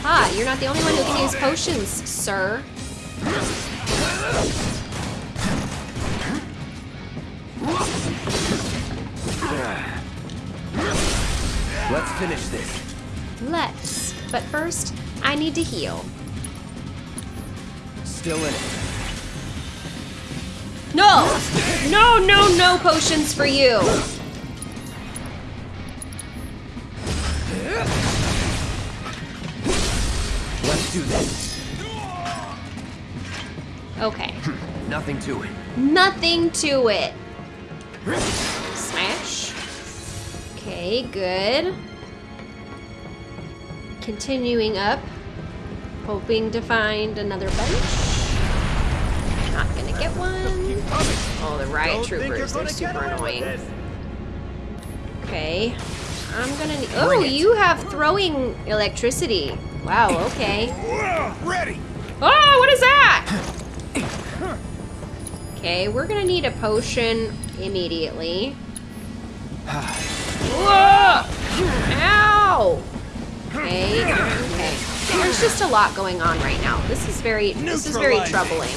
[SPEAKER 1] Ah, you're not the only one who can use potions, sir.
[SPEAKER 3] Let's finish this.
[SPEAKER 1] Let's. But first, I need to heal.
[SPEAKER 3] Still in it.
[SPEAKER 1] No! No, no, no potions for you!
[SPEAKER 3] Let's do this.
[SPEAKER 1] Okay.
[SPEAKER 3] Nothing to it.
[SPEAKER 1] Nothing to it. Smash. Okay, good. Continuing up. Hoping to find another bench. Not gonna get one. Oh, the riot troopers. They're super annoying. Okay. I'm gonna need. Oh, you have throwing electricity. Wow, okay.
[SPEAKER 11] Ready!
[SPEAKER 1] Oh, what is that? Okay, we're gonna need a potion immediately. Whoa! Ow! Okay, okay. There's just a lot going on right now. This is very, this is very troubling.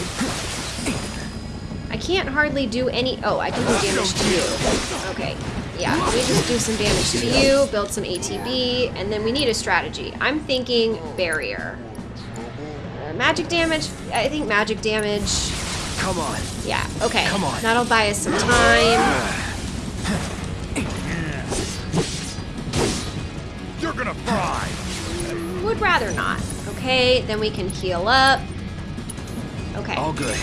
[SPEAKER 1] I can't hardly do any, oh, I can do damage to you. Okay, yeah, we just do some damage to you, build some ATB, and then we need a strategy. I'm thinking barrier. Uh, magic damage, I think magic damage.
[SPEAKER 3] Come on.
[SPEAKER 1] Yeah, okay.
[SPEAKER 3] Come on.
[SPEAKER 1] That'll buy us some time.
[SPEAKER 11] You're gonna fry!
[SPEAKER 1] Would rather not. Okay, then we can heal up. Okay.
[SPEAKER 3] All good.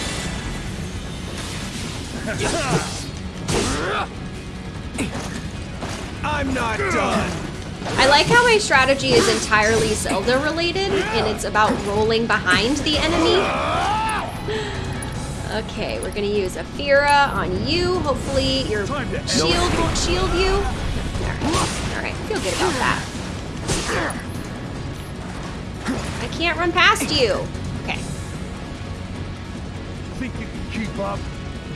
[SPEAKER 3] I'm not done.
[SPEAKER 1] I like how my strategy is entirely Zelda related and it's about rolling behind the enemy. Okay, we're gonna use a Fira on you. Hopefully your shield won't shield you. Alright, feel good about that. I can't run past you. Okay.
[SPEAKER 10] Think you can keep up?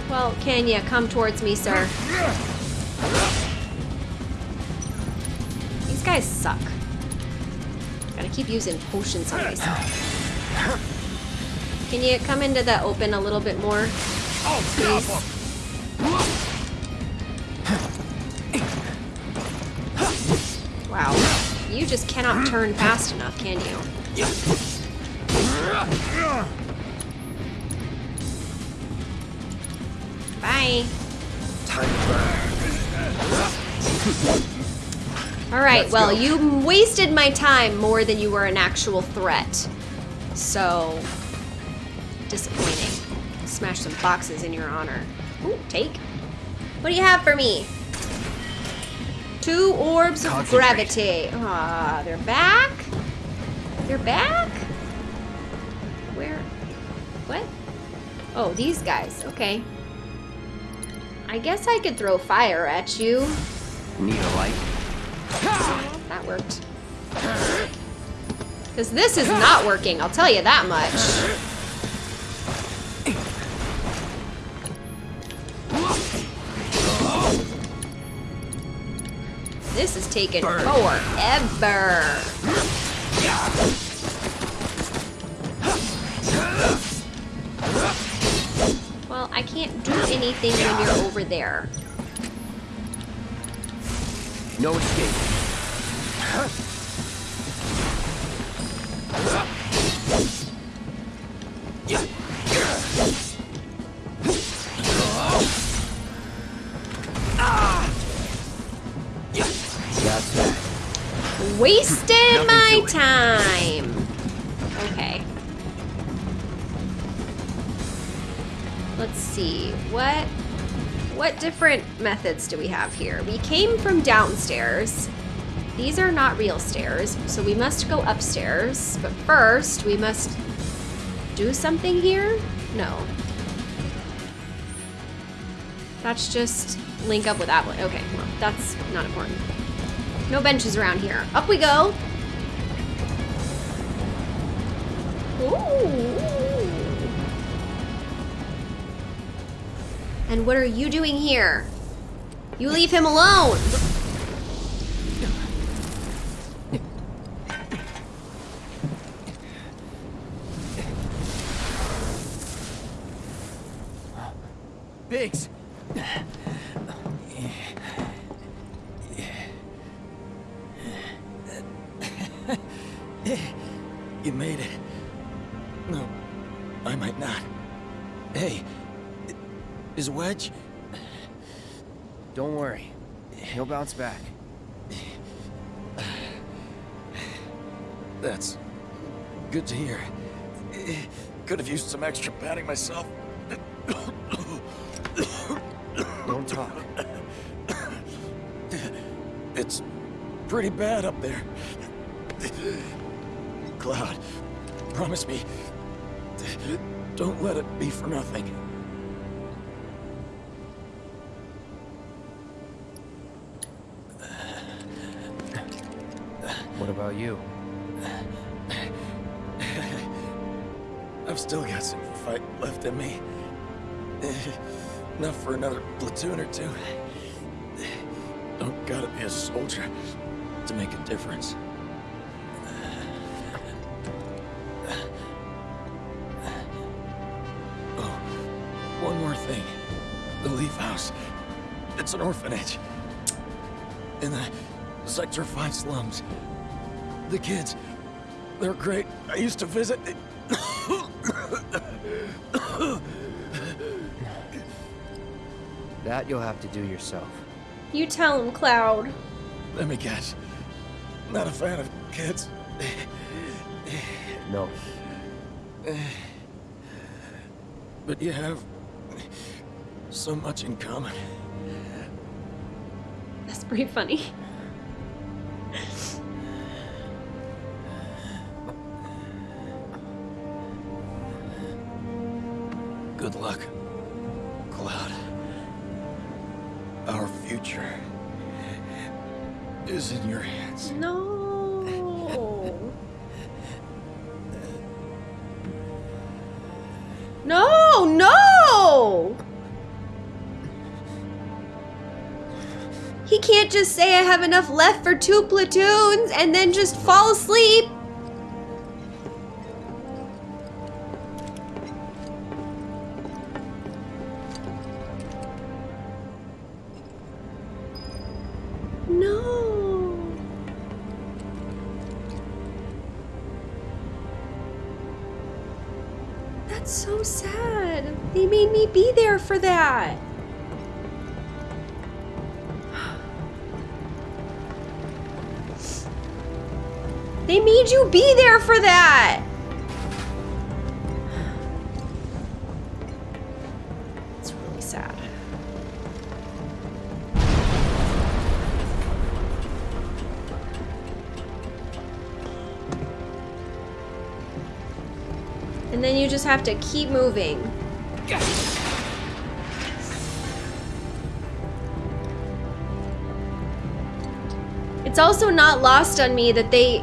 [SPEAKER 1] Well, can you come towards me, sir? These guys suck. Gotta keep using potions on myself. Can you come into the open a little bit more? Please? Wow. You just cannot turn fast enough, can you? Bye. Alright, well, you wasted my time more than you were an actual threat. So, disappointing. Smash some boxes in your honor. Ooh, take. What do you have for me? Two orbs of gravity. Ah, they're back? They're back? Where? What? Oh, these guys. Okay. I guess I could throw fire at you.
[SPEAKER 3] Need a light?
[SPEAKER 1] That worked. Because this is not working, I'll tell you that much. This is taking forever. Anything when you're over there.
[SPEAKER 3] No escape.
[SPEAKER 1] Wasted my time. See. What what different methods do we have here? We came from downstairs. These are not real stairs, so we must go upstairs. But first, we must do something here? No. That's just link up with that one. Okay, well, that's not important. No benches around here. Up we go. Ooh. And what are you doing here? You leave him alone.
[SPEAKER 3] Biggs!
[SPEAKER 12] Extra padding myself. In me. Enough for another platoon or two. Don't gotta be a soldier to make a difference. Oh, one more thing. The Leaf House. It's an orphanage. In the Sector 5 slums. The kids, they're great. I used to visit.
[SPEAKER 3] Oh, That you'll have to do yourself.
[SPEAKER 1] You tell him, Cloud.
[SPEAKER 12] Let me guess. Not a fan of kids.
[SPEAKER 3] No.
[SPEAKER 12] But you have so much in common.
[SPEAKER 1] That's pretty funny. Can't just say I have enough left for two platoons and then just fall asleep. No. That's so sad. They made me be there for that. Be there for that. It's really sad. And then you just have to keep moving. It's also not lost on me that they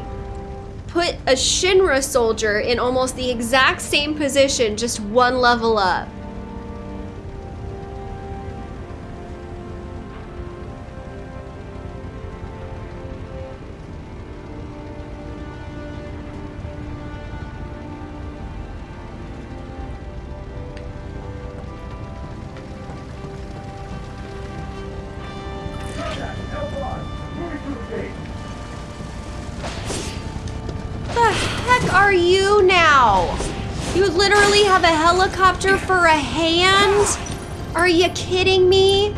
[SPEAKER 1] put a Shinra soldier in almost the exact same position, just one level up. Have a helicopter for a hand? Are you kidding me?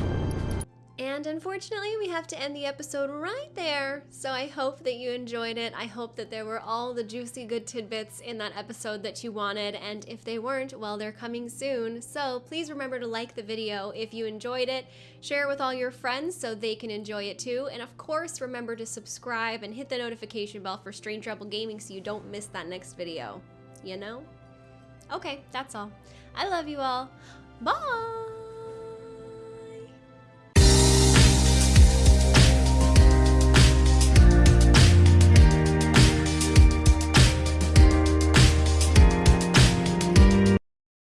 [SPEAKER 1] And unfortunately, we have to end the episode right there. So I hope that you enjoyed it. I hope that there were all the juicy good tidbits in that episode that you wanted. And if they weren't, well, they're coming soon. So please remember to like the video if you enjoyed it. Share it with all your friends so they can enjoy it too. And of course, remember to subscribe and hit the notification bell for Strange Rebel Gaming so you don't miss that next video. You know? Okay, that's all. I love you all. Bye!